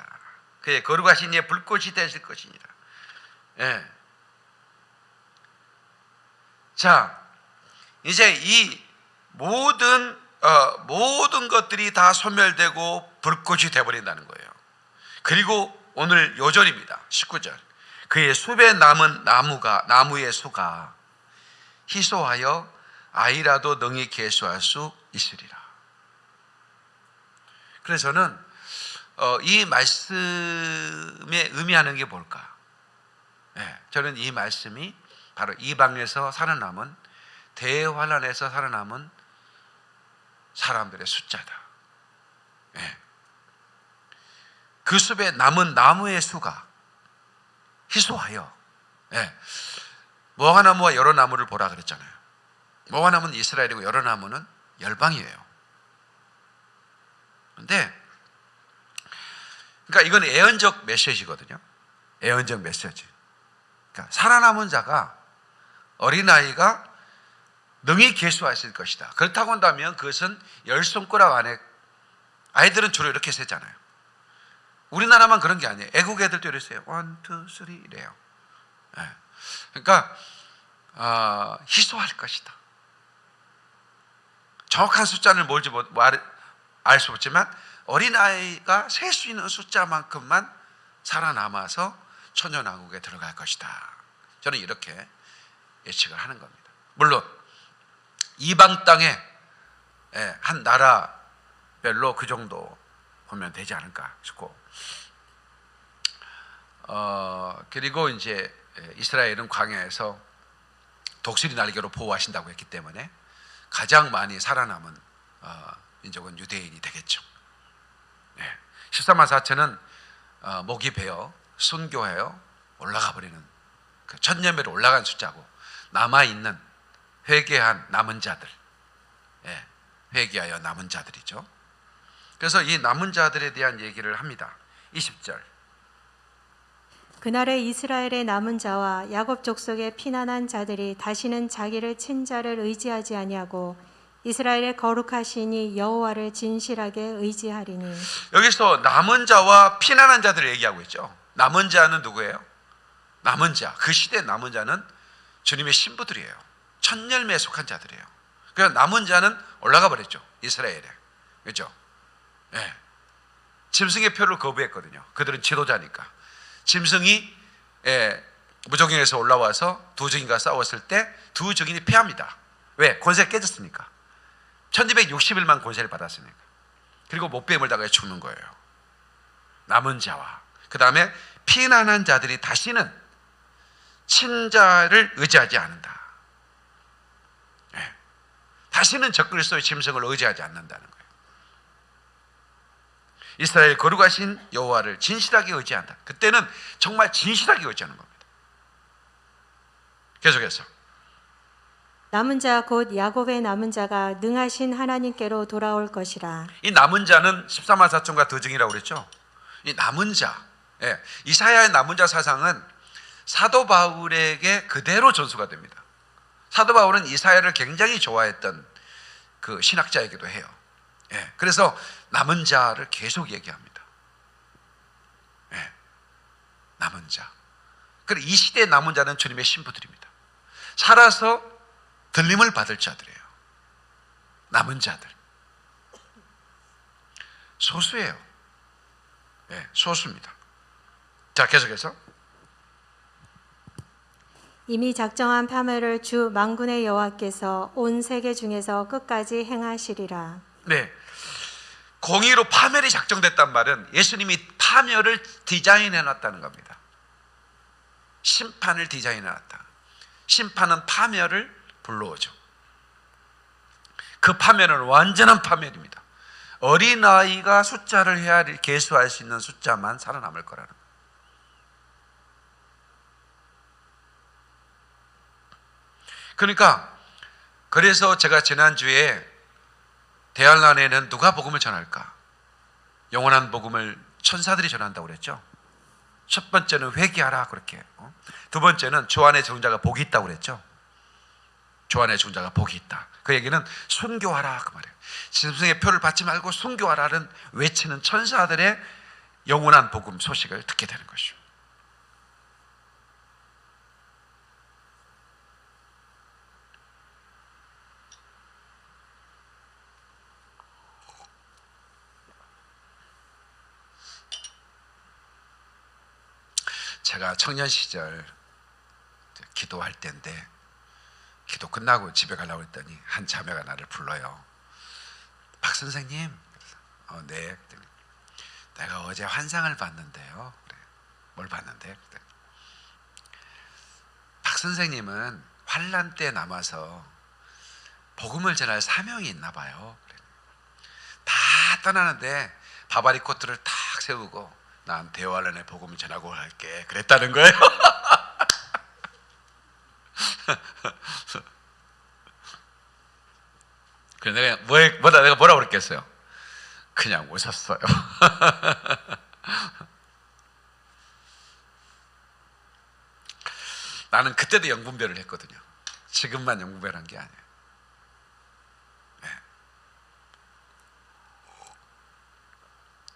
그의 거룩하신 이의 불꽃이 되실 것이니라. 예. 자, 이제 이 모든 어, 모든 것들이 다 소멸되고 불꽃이 되버린다는 거예요. 그리고 오늘 요절입니다. 19절. 그의 숲에 남은 나무가 나무의 수가 희소하여 아이라도 능히 개수할 수 있으리라. 그래서 저는 어, 이 말씀에 의미하는 게 뭘까? 네, 저는 이 말씀이 바로 이방에서 살아남은 대환란에서 살아남은 사람들의 숫자다. 네. 그 숲에 남은 나무의 수가 희소하여 예. 무화과 나무와 여러 나무를 보라 그랬잖아요. 무화과 나무는 이스라엘이고 여러 나무는 열방이에요. 근데 그러니까 이건 애언적 메시지거든요. 애언적 메시지. 그러니까 살아남은 자가 어린아이가 능히 계수하실 것이다. 그렇다고 한다면 그것은 열 손가락 안에 아이들은 주로 이렇게 세잖아요. 우리나라만 그런 게 아니에요. 외국 애들도 이랬어요. one, two, three 이래요. 네. 그러니까 어, 희소할 것이다. 정확한 숫자를 뭔지 알수 없지만 어린아이가 셀 수 있는 숫자만큼만 살아남아서 천년왕국에 들어갈 것이다. 저는 이렇게 예측을 하는 겁니다. 물론 이방 땅에 예, 한 나라별로 그 정도 보면 되지 않을까 싶고 어, 그리고 이제 예, 이스라엘은 광야에서 독수리 날개로 보호하신다고 했기 때문에 가장 많이 살아남은 어, 민족은 유대인이 되겠죠. 예. 14만 4천은 어, 목이 베어 순교하여 올라가 버리는 그 천년배로 올라간 숫자고 남아 있는 회개한 남은 자들, 예, 회개하여 남은 자들이죠. 그래서 이 남은 자들에 대한 얘기를 합니다. 20절. 그날에 이스라엘의 남은 자와 야곱 족속의 피난한 자들이 다시는 자기를 친 자를 의지하지 아니하고 이스라엘의 거룩하시니 여호와를 진실하게 의지하리니 여기서 남은 자와 피난한 자들을 얘기하고 있죠. 남은 자는 누구예요? 남은 자. 그 시대 남은 자는 주님의 신부들이에요. 첫 열매에 속한 자들이에요. 그래서 남은 자는 올라가 버렸죠. 이스라엘에. 그렇죠? 예. 짐승의 표를 거부했거든요. 그들은 지도자니까. 짐승이 예, 무적행에서 올라와서 두 증인과 싸웠을 때 두 증인이 패합니다. 왜? 권세가 깨졌으니까. 1260일만 권세를 받았으니까. 그리고 못뱀을 당해 죽는 거예요. 남은 자와 그 다음에 피난한 자들이 다시는 친자를 의지하지 않는다. 예. 다시는 적그리스도의 짐승을 의지하지 않는다는 거예요. 이스라엘 거룩하신 여호와를 진실하게 의지한다. 그때는 정말 진실하게 의지하는 겁니다. 계속해서 남은 자 곧 야곱의 남은 자가 능하신 하나님께로 돌아올 것이라 이 남은 자는 14만 4천과 더 증이라고 그랬죠. 이 남은 자, 예, 이사야의 남은 자 사상은 사도 바울에게 그대로 전수가 됩니다. 사도 바울은 이사야를 굉장히 좋아했던 그 신학자이기도 해요. 예, 그래서 남은 자를 계속 얘기합니다. 예, 남은 자. 그리고 이 시대의 남은 자는 주님의 신부들입니다. 살아서 들림을 받을 자들이에요. 남은 자들. 소수예요. 예, 소수입니다. 자, 계속해서 이미 작정한 파멸을 주 만군의 여호와께서 온 세계 중에서 끝까지 행하시리라 네. 공의로 파멸이 작정됐단 말은 예수님이 파멸을 디자인해 놨다는 겁니다. 심판을 디자인해 놨다. 심판은 파멸을 불러오죠. 그 파멸은 완전한 파멸입니다. 어린아이가 숫자를 헤아리 계수할 수 있는 숫자만 살아남을 거라는 거예요. 그러니까 그래서 제가 지난주에 대할란에는 누가 복음을 전할까? 영원한 복음을 천사들이 전한다고 그랬죠. 첫 번째는 회개하라 그렇게. 어? 두 번째는 주 안에 종자가 복이 있다고 그랬죠. 주 안에 종자가 복이 있다. 그 얘기는 순교하라 그 말이에요. 짐승의 표를 받지 말고 순교하라는 외치는 천사들의 영원한 복음 소식을 듣게 되는 것이죠. 제가 청년 시절 기도할 때인데 기도 끝나고 집에 가려고 했더니 한 자매가 나를 불러요. 박 선생님, 어, 네. 내가 어제 환상을 봤는데요. 뭘 봤는데? 박 선생님은 환란 때 남아서 복음을 전할 사명이 있나 봐요. 다 떠나는데 바바리 코트를 탁 세우고 난 대화란에 복음을 전하고 갈게. 그랬다는 거예요. 그래 내가 뭐 뭐다 내가 뭐라고 그랬겠어요? 그냥 오셨어요. 나는 그때도 영분별을 했거든요. 지금만 영분별한 게 아니에요.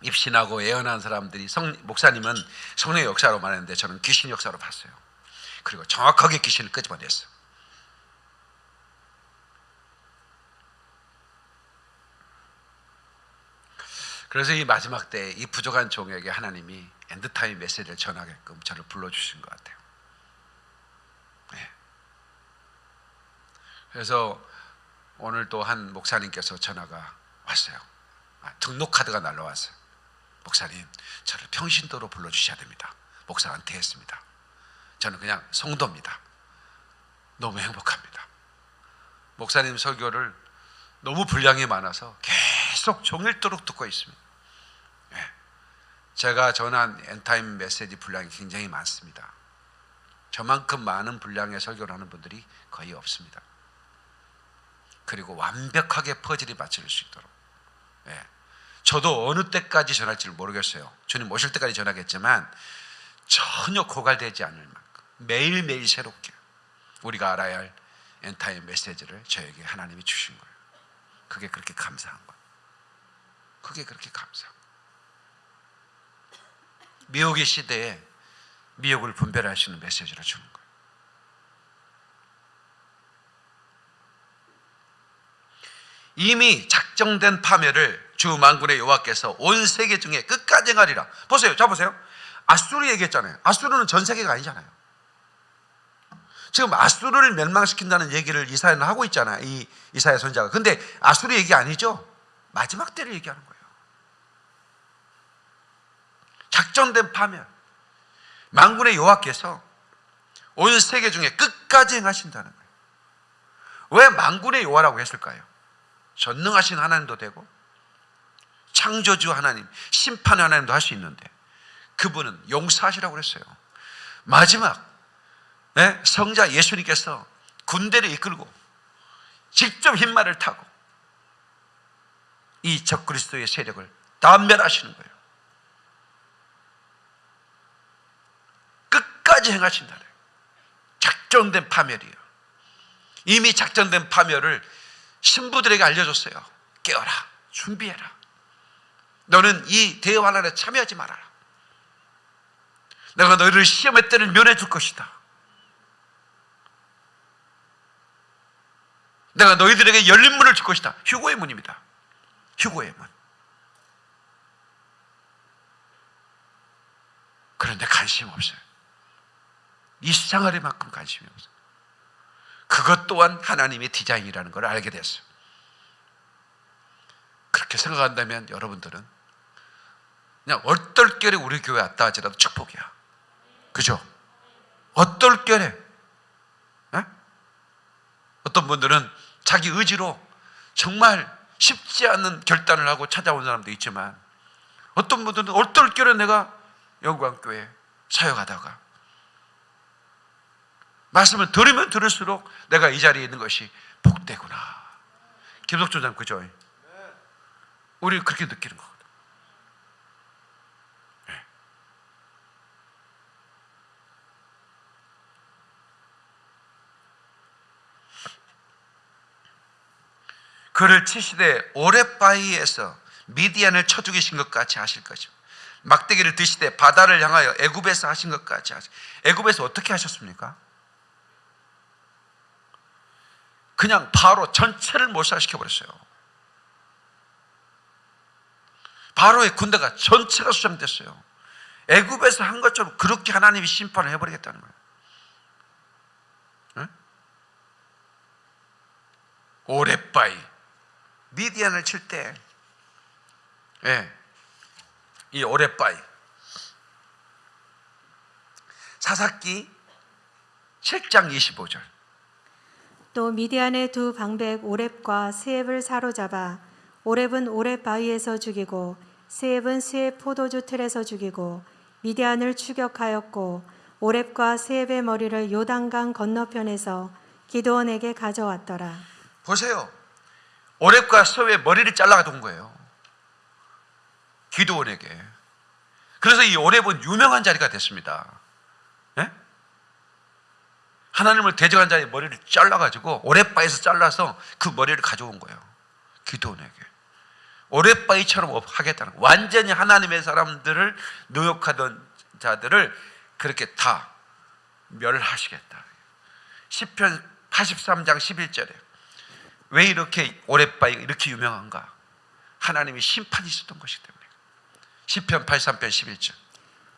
입신하고 예언한 사람들이 성, 목사님은 성령의 역사로 말했는데 저는 귀신 역사로 봤어요. 그리고 정확하게 귀신을 끄집어냈어요. 그래서 이 마지막 때이 부족한 종에게 하나님이 end time 메시지를 전하게끔 저를 불러주신 것 같아요. 네. 그래서 오늘 또 한 목사님께서 전화가 왔어요. 아, 등록카드가 날라왔어요. 목사님, 저를 평신도로 불러주셔야 됩니다. 목사가 은퇴했습니다. 저는 그냥 성도입니다. 너무 행복합니다. 목사님 설교를 너무 분량이 많아서 계속 종일도록 듣고 있습니다. 예. 제가 전한 엔타임 메시지 분량이 굉장히 많습니다. 저만큼 많은 분량의 설교를 하는 분들이 거의 없습니다. 그리고 완벽하게 퍼즐이 맞춰질 수 있도록. 예. 저도 어느 때까지 전할지를 모르겠어요. 주님 오실 때까지 전하겠지만 전혀 고갈되지 않을 만큼 매일매일 새롭게 우리가 알아야 할 end time 메시지를 저에게 하나님이 주신 거예요. 그게 그렇게 감사한 거예요. 그게 그렇게 감사한 거예요. 미혹의 시대에 미혹을 분별하시는 메시지를 주는 거예요. 이미 작정된 파멸을 주 만군의 여호와께서 온 세계 중에 끝까지 행하리라. 보세요. 자 보세요. 아수르 얘기했잖아요. 아수르는 전 세계가 아니잖아요. 지금 아수르를 멸망시킨다는 얘기를 이사야는 하고 있잖아요. 이 이사야 선자가. 근데 아수르 얘기 아니죠? 마지막 때를 얘기하는 거예요. 작정된 파멸. 만군의 여호와께서 온 세계 중에 끝까지 행하신다는 거예요. 왜 만군의 여호와라고 했을까요? 전능하신 하나님도 되고 창조주 하나님, 심판 하나님도 할 수 있는데 그분은 용서하시라고 그랬어요. 마지막 네? 성자 예수님께서 군대를 이끌고 직접 흰말을 타고 이 적그리스도의 세력을 단멸하시는 거예요. 끝까지 행하신다는. 작정된 파멸이에요. 이미 작정된 파멸을 신부들에게 알려줬어요. 깨어라, 준비해라. 너는 이 대환란에 참여하지 말아라. 내가 너희를 시험의 때를 면해 줄 것이다. 내가 너희들에게 열린 문을 줄 것이다. 휴고의 문입니다. 휴고의 문. 그런데 관심 없어요. 이 세상아리만큼 관심이 없어요. 그것 또한 하나님의 디자인이라는 걸 알게 됐어요. 그렇게 생각한다면 여러분들은 그냥 얼떨결에 우리 교회 왔다 하지라도 축복이야. 그죠? 얼떨결에 에? 어떤 분들은 자기 의지로 정말 쉽지 않은 결단을 하고 찾아온 사람도 있지만 어떤 분들은 얼떨결에 내가 영광교회 사역하다가 말씀을 들으면 들을수록 내가 이 자리에 있는 것이 복되구나. 김석조장 그죠? 우리 그렇게 느끼는 거 그를 치시되 오랫바위에서 미디안을 쳐 죽이신 것 같이 하실 것입니다. 막대기를 드시되 바다를 향하여 애굽에서 하신 것 같이 하시. 애굽에서 어떻게 하셨습니까? 그냥 바로 전체를 몰살시켜 버렸어요. 바로의 군대가 전체가 수장됐어요. 애굽에서 한 것처럼 그렇게 하나님이 심판을 해버리겠다는 거예요. 응? 오랫바이 미디안을 칠 때, 예, 이 오랫바이 사사기 7장 25절. 또 미디안의 두 방백 오렙과 스앱을 사로잡아 오렙은 오렙 바위에서 죽이고 스앱은 스앱 포도주 틀에서 죽이고 미디안을 추격하였고 오렙과 스앱의 머리를 요단강 건너편에서 기도원에게 가져왔더라. 보세요. 오랩과 서의 머리를 잘라가 온 거예요. 기도원에게. 그래서 이 오랩은 유명한 자리가 됐습니다. 예? 하나님을 대적한 자의 머리를 잘라가지고 오랫바에서 잘라서 그 머리를 가져온 거예요. 기도원에게. 오랫바위처럼 하겠다는 거예요. 완전히 하나님의 사람들을 노역하던 자들을 그렇게 다 멸하시겠다. 10편 83장 11절에 왜 이렇게 오랫바위가 이렇게 유명한가? 하나님이 심판이 있었던 것이기 때문에. 10편 83편 11절.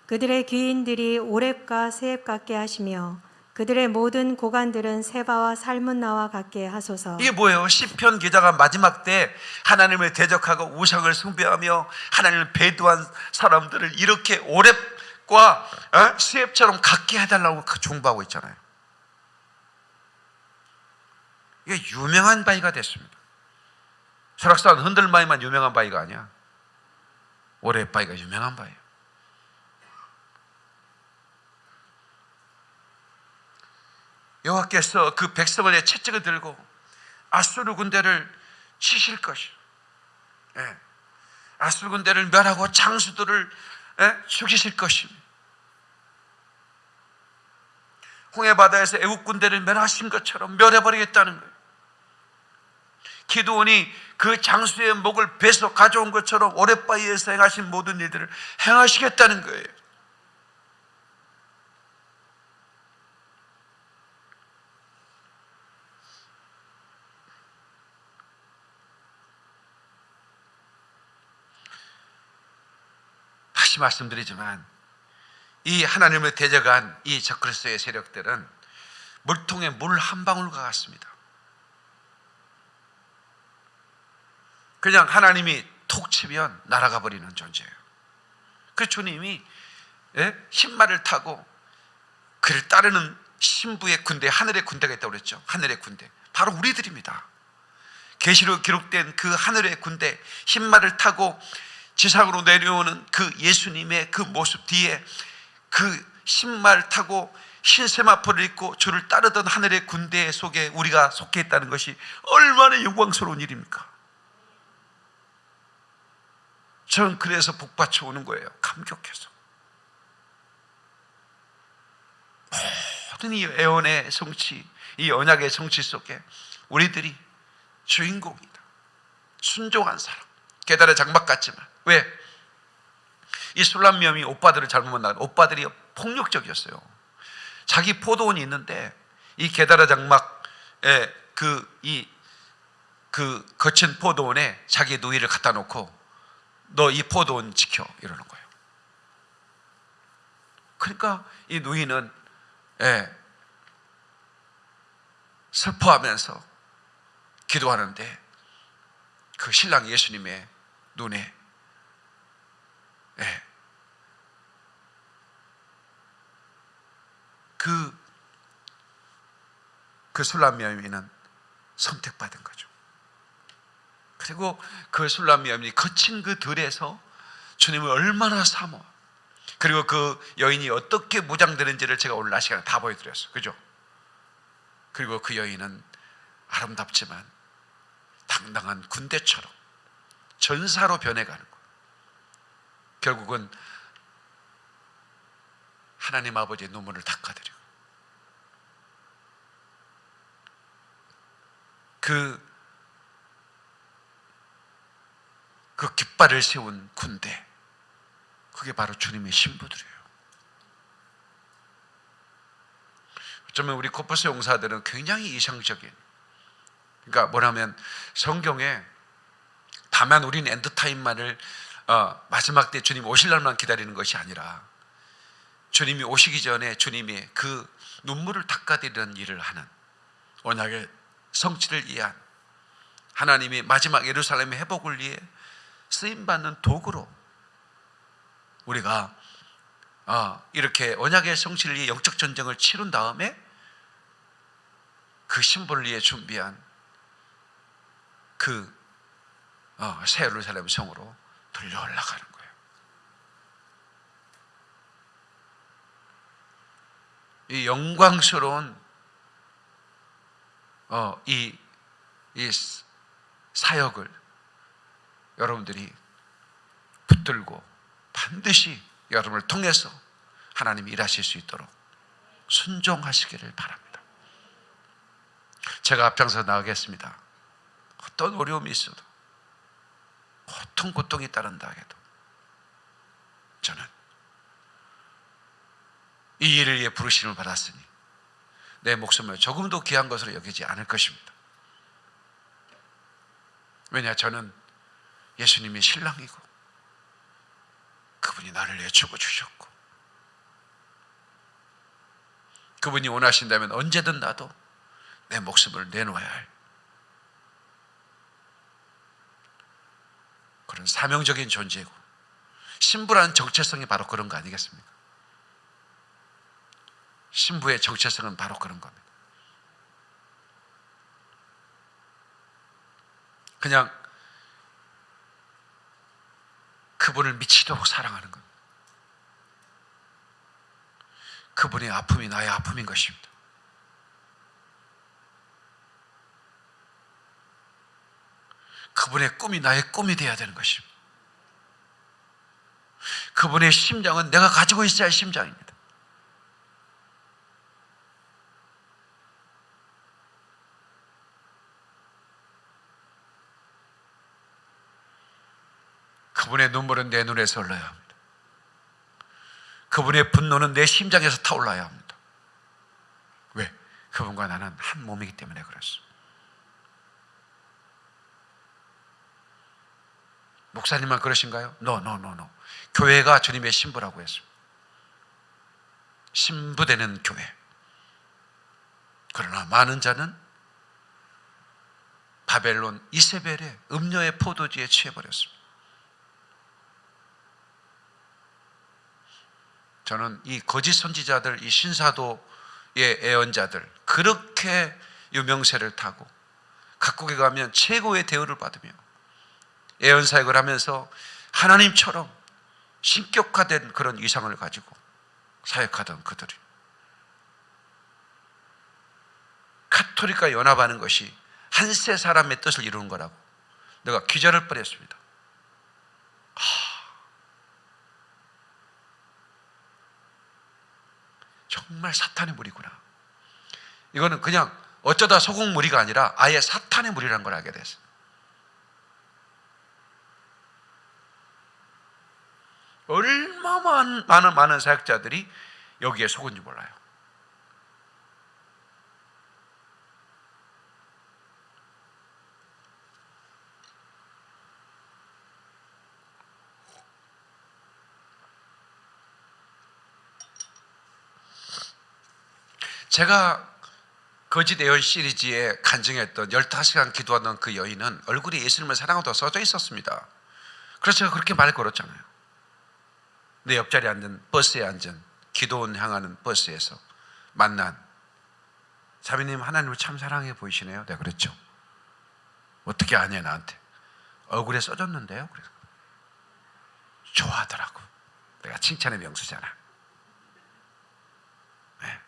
그들의 귀인들이 오랩과 세입 같게 하시며 그들의 모든 고관들은 세바와 살문나와 같게 하소서. 이게 뭐예요? 시편 기자가 마지막 때 하나님을 대적하고 우상을 숭배하며 하나님을 배도한 사람들을 이렇게 오랩과 어? 수앱처럼 갖게 해달라고 그 중보하고 있잖아요. 이게 유명한 바위가 됐습니다. 설악산 흔들바위만 유명한 바위가 아니야. 오랩바위가 유명한 바위예요. 여호와께서 그 백성의 채찍을 들고 아수르 군대를 치실 것이. 예. 아수르 군대를 멸하고 장수들을 예? 죽이실 것입니다. 홍해 바다에서 애국 군대를 멸하신 것처럼 멸해버리겠다는 거예요. 기도원이 그 장수의 목을 베서 가져온 것처럼 오랫바위에서 행하신 모든 일들을 행하시겠다는 거예요. 다시 말씀드리지만 이 하나님을 대적한 이 적그리스도의 세력들은 물통에 물 한 방울과 같습니다. 그냥 하나님이 톡 치면 날아가 버리는 존재예요. 그 주님이 예? 신발을 타고 그를 따르는 신부의 군대, 하늘의 군대가 있다고 그랬죠. 하늘의 군대. 바로 우리들입니다. 계시로 기록된 그 하늘의 군대, 흰말을 타고 지상으로 내려오는 그 예수님의 그 모습 뒤에 그 신말 타고 흰 세마포를 입고 주를 따르던 하늘의 군대 속에 우리가 속해 있다는 것이 얼마나 영광스러운 일입니까? 저는 그래서 복받쳐 오는 거예요. 감격해서. 모든 이 애원의 성취, 이 언약의 성취 속에 우리들이 주인공이다. 순종한 사람. 계달의 장막 같지만. 왜? 이 술람미엄이 오빠들을 잘못 만나 오빠들이 폭력적이었어요. 자기 포도원이 있는데 이 계달의 장막에 그이그 거친 포도원에 자기 누이를 갖다 놓고 너 이 포도원 지켜 이러는 거예요. 그러니까 이 누이는 예, 슬퍼하면서 기도하는데 그 신랑 예수님의 눈에 예, 그, 그 술람미엄이는 선택받은 거죠. 그리고 그 술람미엄이 거친 그 들에서 주님을 얼마나 사모 그리고 그 여인이 어떻게 무장되는지를 제가 오늘 날 시간에 다 보여드렸어요. 그죠? 그리고 그 여인은 아름답지만 당당한 군대처럼 전사로 변해가는 거예요. 결국은 하나님 아버지의 눈물을 닦아드리고 그, 그 깃발을 세운 군대. 그게 바로 주님의 신부들이에요. 어쩌면 우리 코퍼스 용사들은 굉장히 이상적인 그러니까 뭐냐면 성경에 다만 우리는 end time만을 어, 마지막 때 주님 오실 날만 기다리는 것이 아니라 주님이 오시기 전에 주님이 그 눈물을 닦아드리는 일을 하는 언약의 성취를 위한 하나님이 마지막 예루살렘의 회복을 위해 쓰임받는 도구로 우리가 어, 이렇게 언약의 위해 영적 전쟁을 치룬 다음에 그 위해 준비한 그 어, 새 예루살렘 성으로 들려 올라가는 거예요. 이 영광스러운 어, 이, 이 사역을 여러분들이 붙들고 반드시 여러분을 통해서 하나님이 일하실 수 있도록 순종하시기를 바랍니다. 제가 앞장서 나가겠습니다. 어떤 어려움이 있어도 고통 고통이 따른다 해도 저는 이 일을 위해 부르심을 받았으니 내 목숨을 조금도 귀한 것으로 여기지 않을 것입니다. 왜냐 저는 예수님이 신랑이고 그분이 나를 위해 죽어 주셨고 그분이 원하신다면 언제든 나도 내 목숨을 내놓아야 할 그런 사명적인 존재고 신부라는 정체성이 바로 그런 거 아니겠습니까? 신부의 정체성은 바로 그런 겁니다. 그냥 그분을 미치도록 사랑하는 것. 그분의 아픔이 나의 아픔인 것입니다. 그분의 꿈이 나의 꿈이 되어야 되는 것입니다. 그분의 심장은 내가 가지고 있어야 할 심장입니다. 그분의 눈물은 내 눈에서 흘러야 합니다. 그분의 분노는 내 심장에서 타올라야 합니다. 왜? 그분과 나는 한 몸이기 때문에 그렇습니다. 목사님만 그러신가요? No, no, no, no. 교회가 주님의 신부라고 했습니다. 신부되는 교회. 그러나 많은 자는 바벨론 이세벨의 음료의 포도주에 취해버렸습니다. 저는 이 거짓 선지자들, 이 신사도의 애언자들 그렇게 유명세를 타고 각국에 가면 최고의 대우를 받으며 애언 사역을 하면서 하나님처럼 신격화된 그런 위상을 가지고 사역하던 그들이 카톨릭과 연합하는 것이 한세 사람의 뜻을 이루는 거라고 내가 기절을 뻔했습니다. 정말 사탄의 무리구나. 이거는 그냥 어쩌다 소금 무리가 아니라 아예 사탄의 무리라는 걸 알게 됐어요. 얼마나 많은 사역자들이 여기에 속은지 몰라요. 제가 거짓 예언 시리즈에 간증했던 15시간 기도하던 그 여인은 얼굴이 예수님을 사랑하다고 써져 있었습니다. 그래서 제가 그렇게 말 걸었잖아요. 내 옆자리에 앉은 버스에 앉은 기도원 향하는 버스에서 만난 자매님 하나님을 참 사랑해 보이시네요. 내가 그랬죠. 어떻게 아냐 나한테 얼굴에 써졌는데요. 그래서 좋아하더라고. 내가 칭찬의 명수잖아. 네.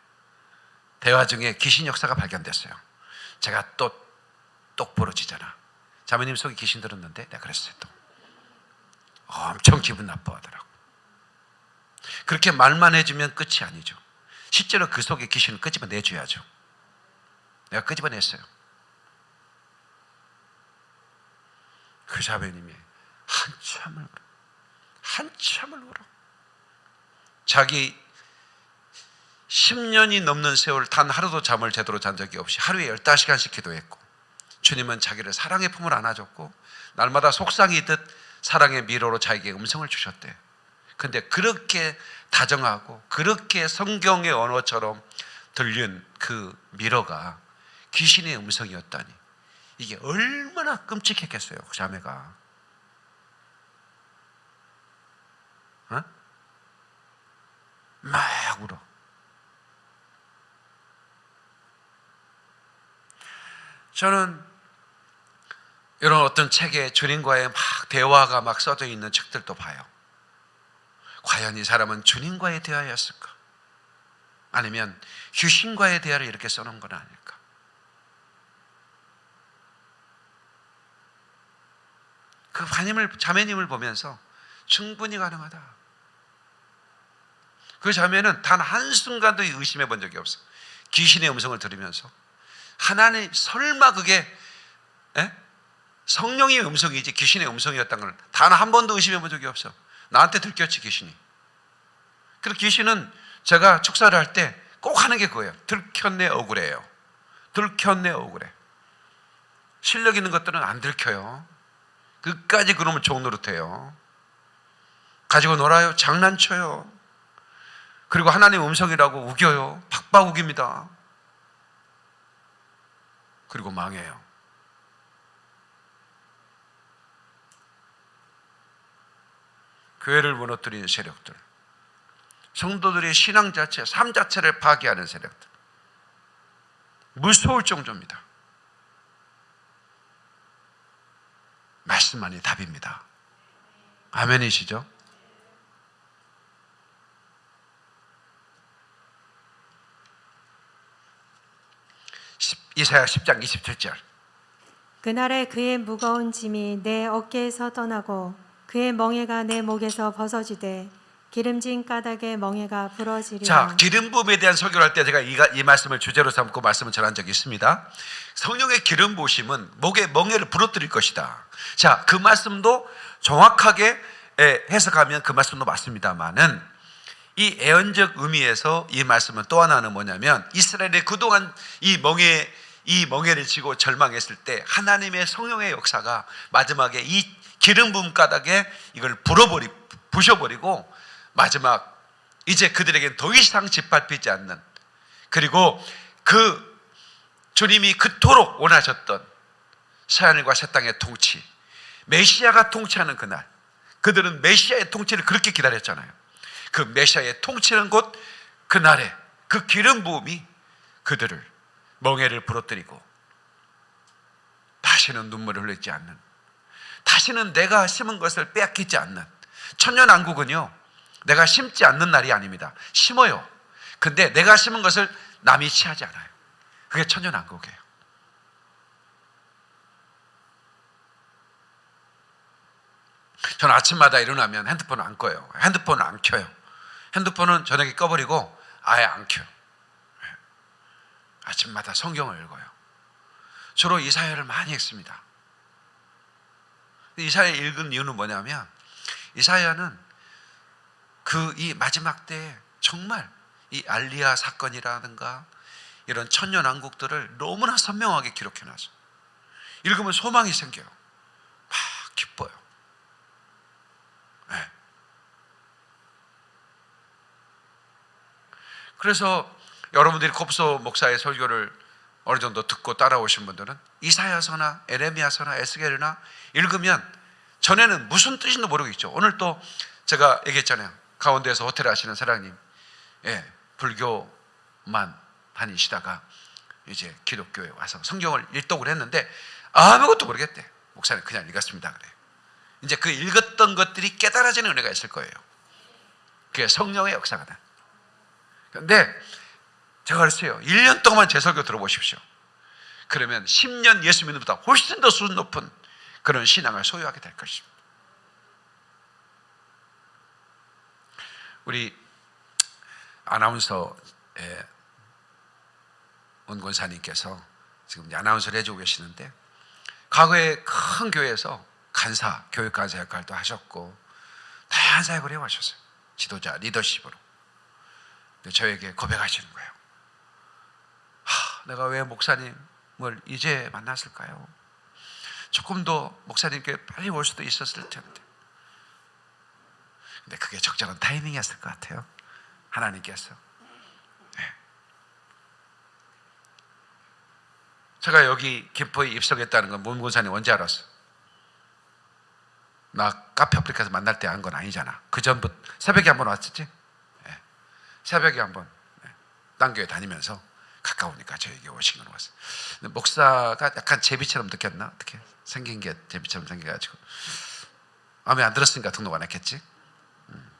대화 중에 귀신 역사가 발견됐어요. 제가 또 똑부러지잖아. 자매님 속에 귀신 들었는데 내가 그랬어요. 또 엄청 기분 나빠하더라고. 그렇게 말만 해주면 끝이 아니죠. 실제로 그 속에 귀신을 끄집어내줘야죠. 내가 끄집어냈어요. 그 자매님이 한참을. 한참을 울어. 자기 10년이 넘는 세월 단 하루도 잠을 제대로 잔 적이 없이 하루에 15시간씩 기도했고 주님은 자기를 사랑의 품을 안아줬고 날마다 속상이 듯 사랑의 미로로 자기에게 음성을 주셨대. 근데 그렇게 다정하고 그렇게 성경의 언어처럼 들린 그 미러가 귀신의 음성이었다니 이게 얼마나 끔찍했겠어요 그 자매가 어? 막 울어 저는 이런 어떤 책에 주님과의 막 대화가 막 써져 있는 책들도 봐요 과연 이 사람은 주님과의 대화였을까? 아니면 휴신과의 대화를 이렇게 써놓은 건 아닐까? 그 바님을 자매님을 보면서 충분히 가능하다. 그 자매는 단 한순간도 의심해 본 적이 없어. 귀신의 음성을 들으면서 하나님 설마 그게 에? 성령의 음성이지 귀신의 음성이었던 걸단 한 번도 의심해 본 적이 없어. 나한테 들켰지 귀신이. 그리고 귀신은 제가 축사를 할 때 꼭 하는 게 그거예요. 들켰네 억울해요. 들켰네 억울해. 실력 있는 것들은 안 들켜요. 끝까지 그러면 종노릇해요. 가지고 놀아요. 장난쳐요. 그리고 하나님 음성이라고 우겨요. 박박 우깁니다. 그리고 망해요. 교회를 무너뜨리는 세력들, 성도들의 신앙 자체, 삶 자체를 파괴하는 세력들, 무서울 정도입니다. 말씀만이 답입니다. 아멘이시죠? 십- 이사야 10장 27절. 그날에 그의 무거운 짐이 내 어깨에서 떠나고 그의 멍에가 내 목에서 벗어지되 기름진 까닭에 멍에가 부러지리라. 자, 기름 부음에 대한 설교를 할 때 제가 이, 이 말씀을 주제로 삼고 말씀을 전한 적이 있습니다. 성령의 기름 부으심은 목에 멍에를 부러뜨릴 것이다. 자, 그 말씀도 정확하게 에, 해석하면 그 말씀도 맞습니다만은 이 애언적 의미에서 이 말씀은 또 하나는 뭐냐면 이스라엘이 그동안 이 멍에 이 멍에를 지고 절망했을 때 하나님의 성령의 역사가 마지막에 이 기름 부음 가닥에 이걸 불어버리 부셔버리고 마지막 이제 그들에게 더 이상 짓밟히지 않는 그리고 그 주님이 그토록 원하셨던 서하늘과 새 땅의 통치 메시아가 통치하는 그날 그들은 메시아의 통치를 그렇게 기다렸잖아요. 그 메시아의 통치는 곧 그날에 그 기름 부음이 그들을 멍에를 부러뜨리고 다시는 눈물을 흘리지 않는 다시는 내가 심은 것을 빼앗기지 않는 천년왕국은요 내가 심지 않는 날이 아닙니다. 심어요. 근데 내가 심은 것을 남이 취하지 않아요. 그게 천년왕국이에요. 저는 아침마다 일어나면 핸드폰을 안 꺼요. 핸드폰을 안 켜요. 핸드폰은 저녁에 꺼버리고 아예 안 켜요 아침마다 성경을 읽어요 주로 이사야를 많이 읽습니다 이사야 읽은 이유는 뭐냐면 이사야는 그 이 마지막 때에 정말 이 알리아 사건이라든가 이런 천년 왕국들을 너무나 선명하게 기록해 놨어. 읽으면 소망이 생겨요. 막 기뻐요. 네. 그래서 여러분들이 kop소 목사의 설교를 어느 정도 듣고 따라오신 분들은 이사야서나 에레미야서나 에스겔이나 읽으면 전에는 무슨 뜻인지 모르겠죠. 오늘 또 제가 얘기했잖아요. 가운데에서 호텔 하시는 사장님, 예, 불교만 다니시다가 이제 기독교에 와서 성경을 일독을 했는데 아무것도 모르겠대. 목사님 그냥 읽었습니다 그래. 이제 그 읽었던 것들이 깨달아지는 은혜가 있을 거예요. 그게 성령의 역사가 다. 근데 제가 그랬어요. 1년 동안 제 설교 들어보십시오. 그러면 10년 예수 믿는 것보다 훨씬 더 수준 높은 그런 신앙을 소유하게 될 것입니다. 우리 아나운서의 원권사님께서 지금 아나운서를 해주고 계시는데 과거에 큰 교회에서 간사, 교육 간사 역할도 하셨고 다양한 사역을 해오셨어요. 지도자, 리더십으로. 저에게 고백하시는 거예요. 하, 내가 왜 목사님을 이제 만났을까요? 조금 더 목사님께 빨리 올 수도 있었을 텐데. 근데 그게 적절한 타이밍이었을 것 같아요. 하나님께서. 네. 제가 여기 김포에 입성했다는 건 문고사님 언제 알았어? 나 카페 아프리카에서 만날 때 한 건 아니잖아. 그 전부터 새벽에 한 번 왔었지? 네. 새벽에 한 번. 네. 딴 교회 다니면서 가까우니까 저에게 오시긴 왔어. 근데 목사가 약간 제비처럼 느꼈나? 어떻게 생긴 게 제비처럼 생겨가지고 마음에 안 들었으니까 등록 안 했겠지. 음.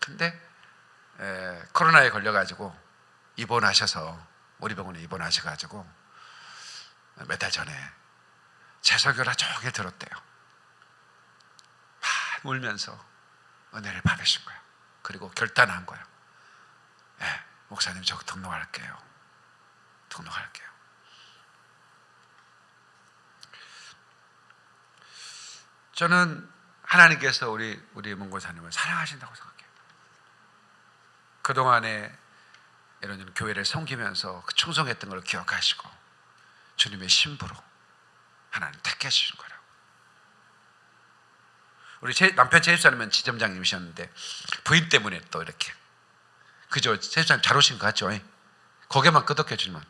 근데 에, 코로나에 걸려가지고 입원하셔서 우리 병원에 입원하셔가지고 몇 달 전에 하루 종일 들었대요. 막 울면서 은혜를 받으신 거예요. 그리고 결단한 거예요. 예, 목사님 저 등록할게요. 등록할게요. 저는 하나님께서 우리 우리 문고사님을 사랑하신다고 생각해요. 그 동안에 이런 교회를 섬기면서 그 충성했던 걸 기억하시고 주님의 신부로 하나님 택해 주신 거라고. 우리 제, 남편 제집사님은 지점장님이셨는데 부인 때문에 또 이렇게 그죠? 제집사님 잘 오신 것 같죠? 고개만 끄덕여 주면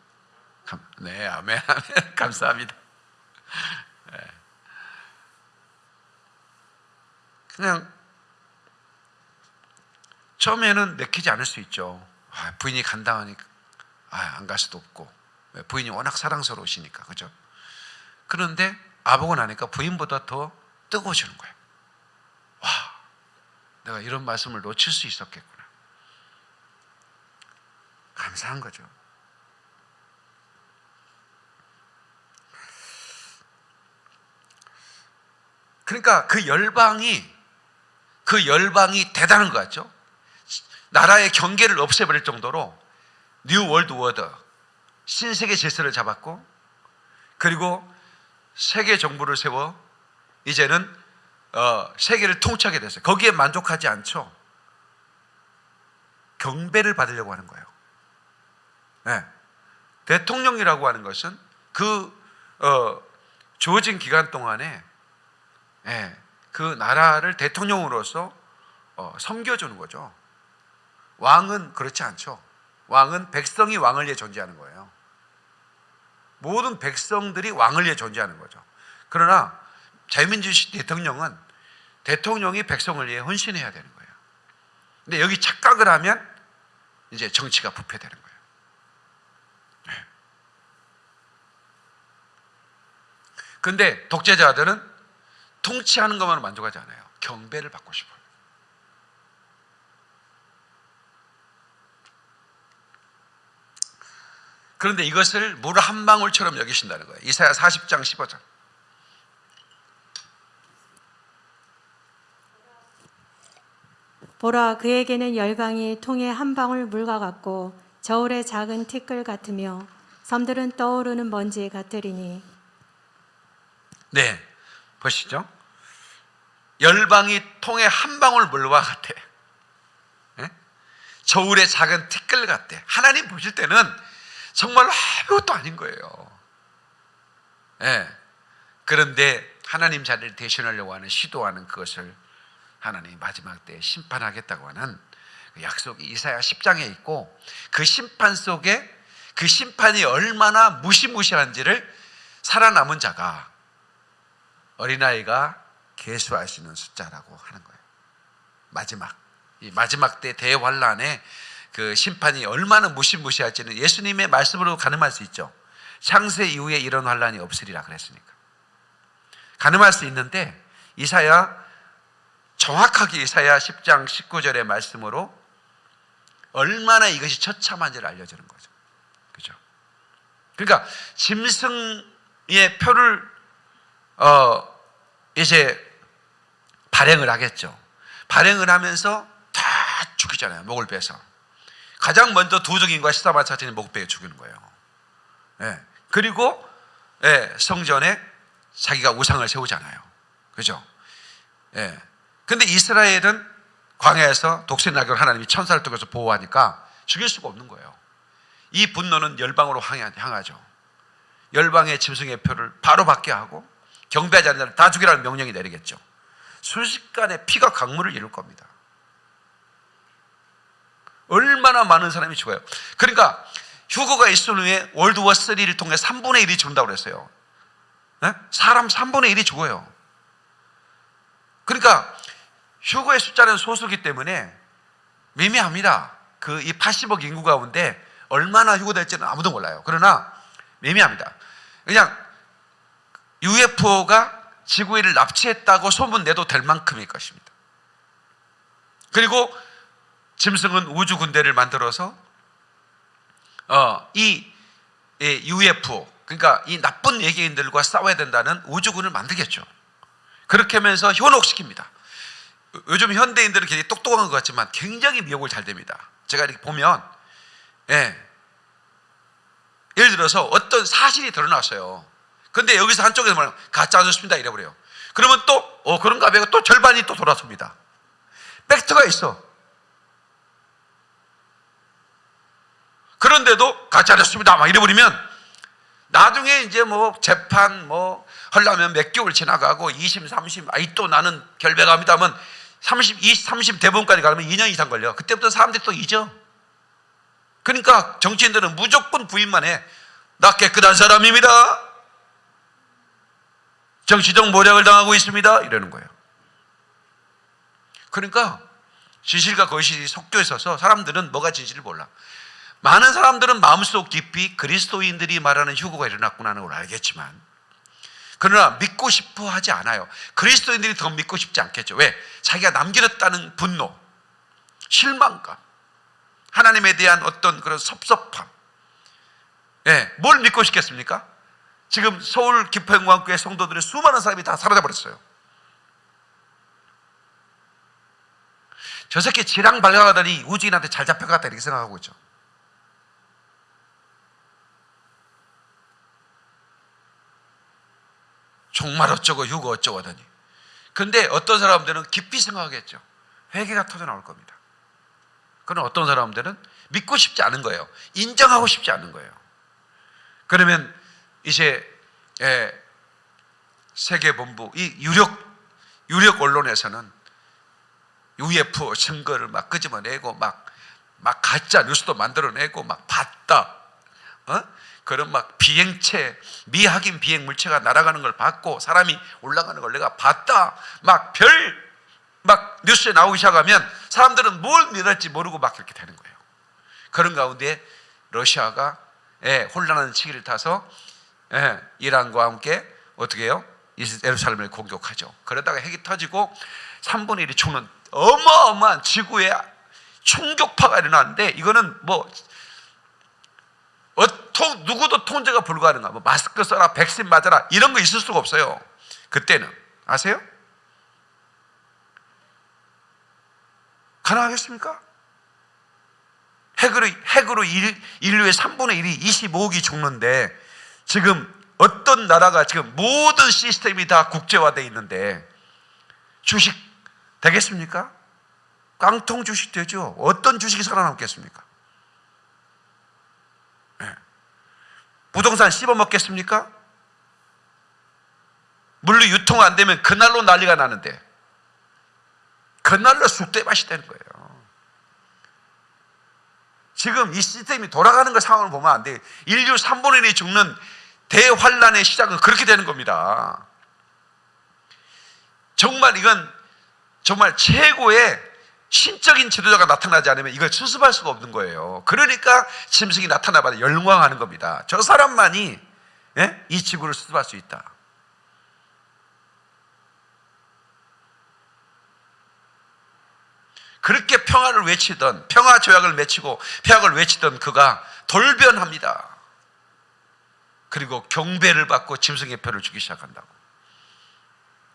감- 네 아멘 아멘 감사합니다. 네. 그냥 처음에는 내키지 않을 수 있죠. 아, 부인이 간다 하니까 아, 안갈 수도 없고 왜? 부인이 워낙 사랑스러우시니까 그죠? 그런데 아보고 나니까 부인보다 더 뜨거워지는 거예요. 와, 내가 이런 말씀을 놓칠 수 있었겠구나. 감사한 거죠. 그러니까 그 열방이 그 열방이 대단한 것 같죠? 나라의 경계를 없애버릴 정도로 New World Order 신세계 질서를 잡았고 그리고 세계 정부를 세워 이제는 어, 세계를 통치하게 됐어요. 거기에 만족하지 않죠. 경배를 받으려고 하는 거예요. 네. 대통령이라고 하는 것은 그 어, 주어진 기간 동안에 예, 그 나라를 대통령으로서 어, 섬겨주는 거죠. 왕은 그렇지 않죠. 왕은 백성이 왕을 위해 존재하는 거예요. 모든 백성들이 왕을 위해 존재하는 거죠. 그러나 자유민주주의 대통령은 대통령이 백성을 위해 헌신해야 되는 거예요. 근데 여기 착각을 하면 이제 정치가 부패되는 거예요. 네. 근데 독재자들은 통치하는 것만 만족하지 않아요. 경배를 받고 싶어요. 그런데 이것을 물 한 방울처럼 여기신다는 거예요. 이사야 40장 15절. 보라 그에게는 열방이 통에 한 방울 물과 같고 저울의 작은 티끌 같으며 섬들은 떠오르는 먼지 같으리니 네, 보시죠. 열방이 통에 한 방울 물과 같아. 예? 저울의 작은 티끌 같대. 하나님 보실 때는 정말 아무것도 아닌 거예요. 예. 그런데 하나님 자리를 대신하려고 하는 시도하는 그것을 하나님 마지막 때 심판하겠다고 하는 그 약속이 이사야 10장에 있고 그 심판 속에 그 심판이 얼마나 무시무시한지를 살아남은 자가 어린아이가 계수하시는 숫자라고 하는 거예요. 마지막 이 마지막 때 대환란에 그 심판이 얼마나 무시무시할지는 예수님의 말씀으로 가늠할 수 있죠. 창세 이후에 이런 환란이 없으리라 그랬으니까. 가늠할 수 있는데 이사야 정확하게 이사야 10장 19절의 말씀으로 얼마나 이것이 처참한지를 알려주는 거죠. 그죠? 그러니까 짐승의 표를 어 이제 발행을 하겠죠. 발행을 하면서 다 죽이잖아요. 목을 베서. 가장 먼저 도적인과 시다마차진이 목을 베어 죽이는 거예요. 예. 그리고 예, 성전에 자기가 우상을 세우잖아요. 그죠? 예. 근데 이스라엘은 광야에서 독신 나귀를 하나님이 천사를 통해서 보호하니까 죽일 수가 없는 거예요. 이 분노는 열방으로 향하죠. 열방의 짐승의 표를 바로 받게 하고 경배하지 않는 다 죽이라는 명령이 내리겠죠. 순식간에 피가 강물을 이룰 겁니다. 얼마나 많은 사람이 죽어요. 그러니까 휴거가 있은 후에 월드워 3를 통해 3분의 1이 죽는다고 그랬어요. 네? 사람 3분의 1이 죽어요. 그러니까 휴거의 숫자는 소수기 때문에 미미합니다. 그 이 80억 인구 가운데 얼마나 휴거될지는 아무도 몰라요. 그러나 미미합니다. 그냥 UFO가 지구인을 납치했다고 소문 내도 될 만큼일 것입니다. 그리고 짐승은 우주 군대를 만들어서 어, 이 UFO 그러니까 이 나쁜 외계인들과 싸워야 된다는 우주군을 만들겠죠. 그렇게 하면서 현혹시킵니다. 요즘 현대인들은 굉장히 똑똑한 것 같지만 굉장히 미혹을 잘 됩니다. 제가 이렇게 보면 예. 예를 들어서 어떤 사실이 드러났어요. 근데 여기서 한쪽에서 말하면 가짜 뉴스입니다 이래 버려요. 그러면 또 어, 그런가 하면 또 절반이 또 돌아섭니다. 팩트가 있어. 그런데도 가짜 뉴스입니다 막 이래 버리면 나중에 이제 뭐 재판 뭐 하려면 몇 개월 지나가고 20, 30, 아이 또 나는 결백합니다 하면 30, 20, 30 대법원까지 가면 2년 이상 걸려. 그때부터 사람들이 또 잊어. 그러니까 정치인들은 무조건 부인만 해. 나 깨끗한 사람입니다. 정치적 모략을 당하고 있습니다. 이러는 거예요. 그러니까 진실과 거짓이 섞여 있어서 사람들은 뭐가 진실을 몰라. 많은 사람들은 마음속 깊이 그리스도인들이 말하는 휴거가 일어났구나는 걸 알겠지만 그러나 믿고 싶어 하지 않아요. 그리스도인들이 더 믿고 싶지 않겠죠. 왜? 자기가 남겨졌다는 분노, 실망감, 하나님에 대한 어떤 그런 섭섭함. 예, 뭘 믿고 싶겠습니까? 지금 서울 기포영광교회 성도들의 수많은 사람이 다 사라져 버렸어요. 저 새끼 지랑 발각하더니 우주인한테 잘 잡혀갔다 이렇게 생각하고 있죠. 정말 어쩌고 휴거 어쩌고 하더니. 근데 어떤 사람들은 깊이 생각하겠죠. 회개가 터져 나올 겁니다. 그런 어떤 사람들은 믿고 싶지 않은 거예요. 인정하고 싶지 않은 거예요. 그러면 이제 예, 세계본부 이 유력 유력 언론에서는 UFO 증거를 막 끄집어내고 막, 막 가짜 뉴스도 만들어내고 막 봤다. 어? 그런 막 비행체, 미확인 비행 물체가 날아가는 걸 봤고 사람이 올라가는 걸 내가 봤다. 막 별, 막 뉴스에 나오기 시작하면 사람들은 뭘 믿을지 모르고 막 이렇게 되는 거예요. 그런 가운데 러시아가 예, 혼란한 시기를 타서 예, 이란과 함께 어떻게 해요? 예루살렘을 공격하죠. 그러다가 핵이 터지고 3분의 1이 죽는 어마어마한 지구의 충격파가 일어나는데 이거는 뭐 어, 통, 누구도 통제가 불가능한 뭐 마스크 써라 백신 맞아라 이런 거 있을 수가 없어요 그때는 아세요? 가능하겠습니까? 핵으로, 핵으로 일, 인류의 3분의 1이 25억이 죽는데 지금 어떤 나라가 지금 모든 시스템이 다 국제화되어 있는데 주식 되겠습니까? 깡통 주식 되죠. 어떤 주식이 살아남겠습니까? 네. 부동산 씹어 먹겠습니까? 물류 유통 안 되면 그날로 난리가 나는데 그날로 쑥대밭이 되는 거예요. 지금 이 시스템이 돌아가는 그 상황을 보면 안 돼. 인류 3분의 1이 죽는 대환란의 시작은 그렇게 되는 겁니다. 정말 이건 정말 최고의 신적인 지도자가 나타나지 않으면 이걸 수습할 수가 없는 거예요. 그러니까 짐승이 나타나봐도 열광하는 겁니다. 저 사람만이 예? 이 지구를 수습할 수 있다. 그렇게 평화를 외치던 평화 조약을 맺히고 평화를 외치던 그가 돌변합니다. 그리고 경배를 받고 짐승의 표를 주기 시작한다고.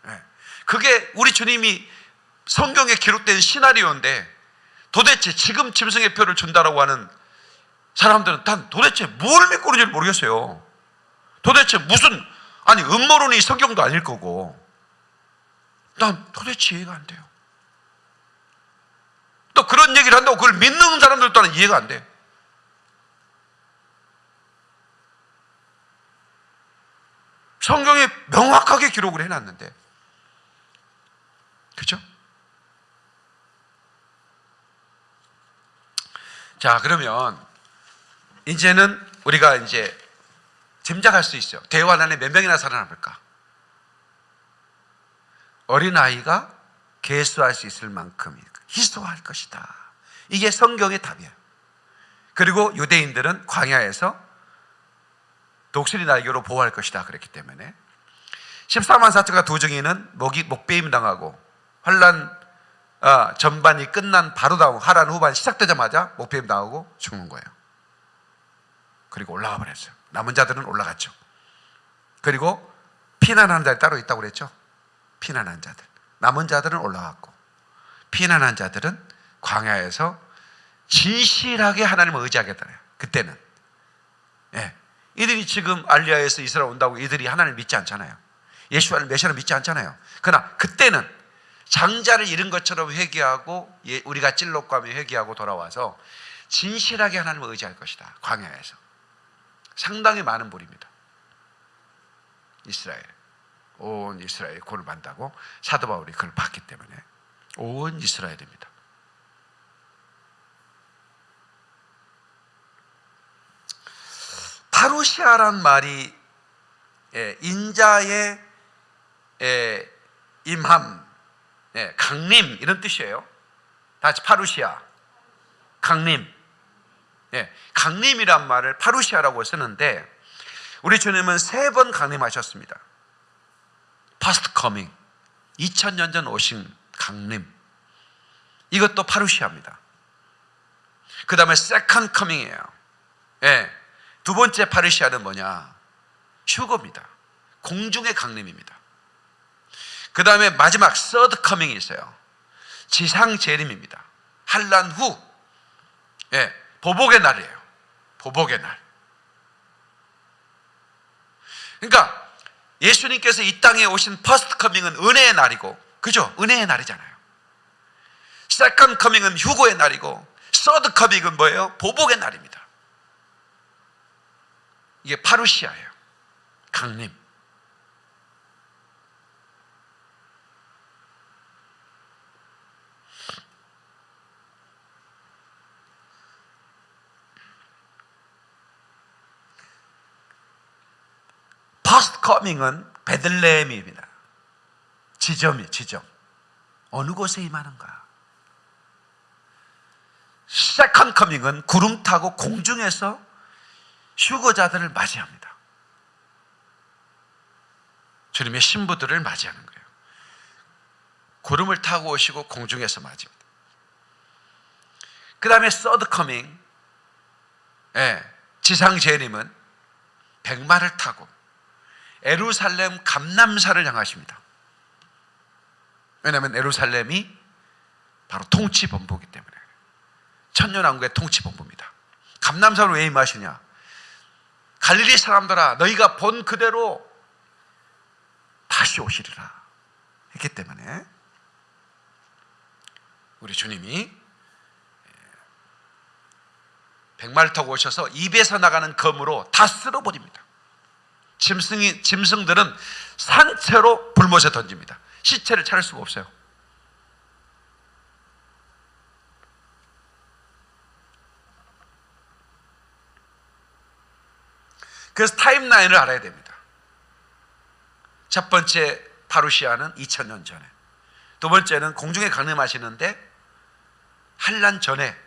예. 그게 우리 주님이 성경에 기록된 시나리오인데 도대체 지금 짐승의 표를 준다라고 하는 사람들은 단 도대체 뭘 믿고 있는지 모르겠어요. 도대체 무슨 아니 음모론이 성경도 아닐 거고 난 도대체 이해가 안 돼요. 또 그런 얘기를 한다고 그걸 믿는 사람들 또한 이해가 안 돼. 성경에 명확하게 기록을 해놨는데 그죠? 자 그러면 이제는 우리가 이제 짐작할 수 있어요. 대환 안에 몇 명이나 살아남을까? 어린아이가 개수할 수 있을 만큼 희소할 것이다. 이게 성경의 답이에요. 그리고 유대인들은 광야에서 독수리 날개로 보호할 것이다. 그랬기 때문에 14만 4천가 도중에는 목이 목배임 당하고 환란 아, 전반이 끝난 바로 다음 하란 후반 시작되자마자 목배임 당하고 죽는 거예요. 그리고 올라가 버렸어요. 남은 자들은 올라갔죠. 그리고 피난하는 자들이 따로 있다고 그랬죠. 피난한 자들. 남은 자들은 올라갔고 피난한 자들은 광야에서 진실하게 하나님을 의지하겠다. 그때는. 예. 이들이 지금 알리아에서 이스라엘 온다고 이들이 하나님을 믿지 않잖아요. 예수와를 메시아를 믿지 않잖아요. 그러나 그때는 장자를 잃은 것처럼 회개하고 예, 우리가 하며 회개하고 돌아와서 진실하게 하나님을 의지할 것이다. 광야에서. 상당히 많은 불입니다. 이스라엘, 온 이스라엘 구원을 받다고 사도 바울이 그걸 봤기 때문에 온 이스라엘입니다. 파루시아란 말이 예, 인자의 예, 임함, 예, 강림 이런 뜻이에요. 다 같이 파루시아, 강림. 예, 강림이란 말을 파루시아라고 쓰는데 우리 주님은 세 번 강림하셨습니다. Past coming, 2000년 전 오신 강림. 이것도 파루시아입니다. 그 다음에 second coming이에요. 예, 두 번째 파루시아는 뭐냐? 휴거입니다. 공중의 강림입니다. 그 다음에 마지막 third coming이 있어요. 지상 재림입니다. 환란 후, 예, 보복의 날이에요. 보복의 날. 그러니까 예수님께서 이 땅에 오신 first coming은 은혜의 날이고, 그죠? 은혜의 날이잖아요. second coming은 휴거의 날이고, third coming은 뭐예요? 보복의 날입니다. 이게 파루시아예요. 강림. first coming은 베들레헴입니다. 지점이 지점. 어느 곳에 임하는가? second coming은 구름 타고 공중에서 휴거자들을 맞이합니다. 주님의 신부들을 맞이하는 거예요. 구름을 타고 오시고 공중에서 맞입니다. 그 다음에 third coming, 예, 지상 재림은 백마를 타고 에루살렘 감남사를 향하십니다. 왜냐하면 에루살렘이 바로 통치 본부이기 때문에 천년왕국의 통치 본부입니다. 감남사로 왜 임하시냐? 갈릴리 사람들아 너희가 본 그대로 다시 오시리라 했기 때문에 우리 주님이 백마를 타고 오셔서 입에서 나가는 검으로 다 쓸어버립니다. 짐승이 짐승들은 산채로 불못에 던집니다. 시체를 찾을 수가 없어요. 그래서 타임라인을 알아야 됩니다. 첫 번째 파루시아는 2000년 전에, 두 번째는 공중에 강림하시는데 한란 전에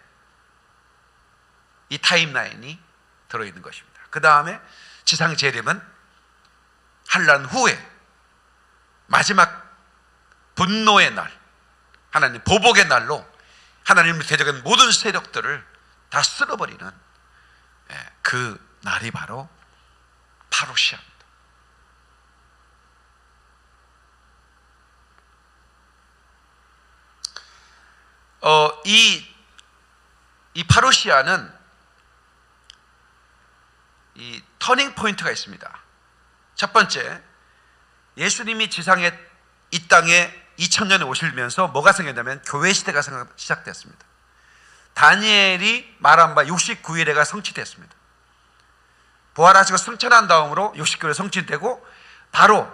이 타임라인이 들어있는 것입니다. 그 다음에 지상 재림은 한란 후에 마지막 분노의 날, 하나님 보복의 날로 하나님을 대적한 모든 세력들을 다 쓸어버리는 예, 그 날이 바로 파루시아입니다. 어, 이, 이 파루시아는 이 터닝 포인트가 있습니다. 첫 번째, 예수님이 지상에 이 땅에 2000년에 오시면서 뭐가 생겼냐면 교회 시대가 시작됐습니다. 다니엘이 말한 바 69일에가 성취됐습니다. 부활하시고 승천한 다음으로 69일 성취되고 바로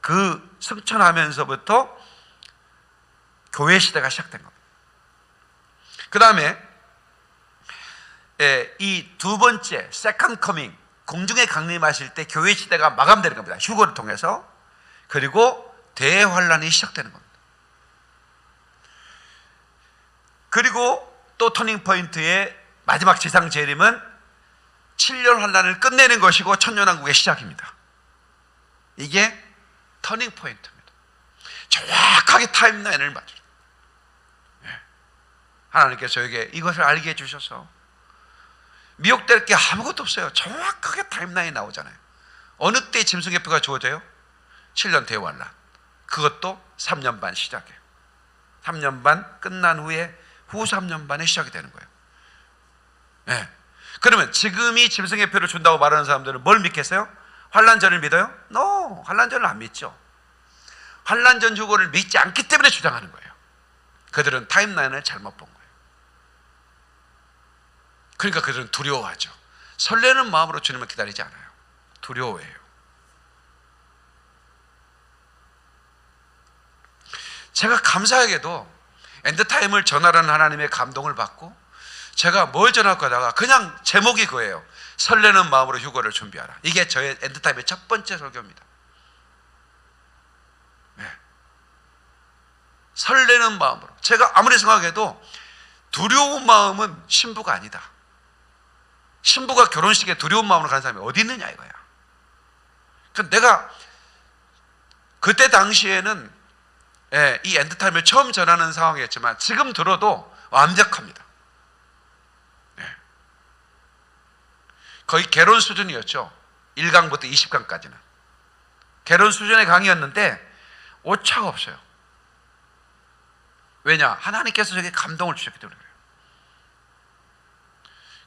그 승천하면서부터 교회 시대가 시작된 겁니다. 그 다음에 이 두 번째 second coming 공중에 강림하실 때 교회 시대가 마감되는 겁니다. 휴거를 통해서 그리고 대환란이 시작되는 겁니다. 그리고 또 turning point의 마지막 지상 재림은 7년 환란을 끝내는 것이고 천년왕국의 시작입니다. 이게 터닝 포인트입니다. 정확하게 타임라인을 맞춰. 예. 하나님께서 저에게 이것을 알게 해주셔서 미혹될 게 아무것도 없어요. 정확하게 타임라인 나오잖아요. 어느 때 짐승의 표가 주어져요? 7년 대환란. 그것도 3년 반 시작이에요. 3년 반 끝난 후에 후 3년 반에 시작이 되는 거예요. 네. 그러면 지금이 짐승의 표를 준다고 말하는 사람들은 뭘 믿겠어요? 환란전을 믿어요? No, 환란전을 안 믿죠. 환란전 휴거를 믿지 않기 때문에 주장하는 거예요. 그들은 타임라인을 잘못 본 거예요. 그러니까 그들은 두려워하죠. 설레는 마음으로 주님을 기다리지 않아요. 두려워해요. 제가 감사하게도 end time을 전하라는 하나님의 감동을 받고 제가 뭘 전할까 하다가 그냥 제목이 그예요. 설레는 마음으로 휴거를 준비하라. 이게 저의 end time의 첫 번째 설교입니다. 네. 설레는 마음으로. 제가 아무리 생각해도 두려운 마음은 신부가 아니다. 신부가 결혼식에 두려운 마음으로 가는 사람이 어디 있느냐 이거야. 그 내가 그때 당시에는 예, 이 end time을 처음 전하는 상황이었지만 지금 들어도 완벽합니다. 예. 거의 개론 수준이었죠. 1강부터 20강까지는. 개론 수준의 강의였는데 오차가 없어요. 왜냐? 하나님께서 제게 감동을 주셨기 때문에 그래요.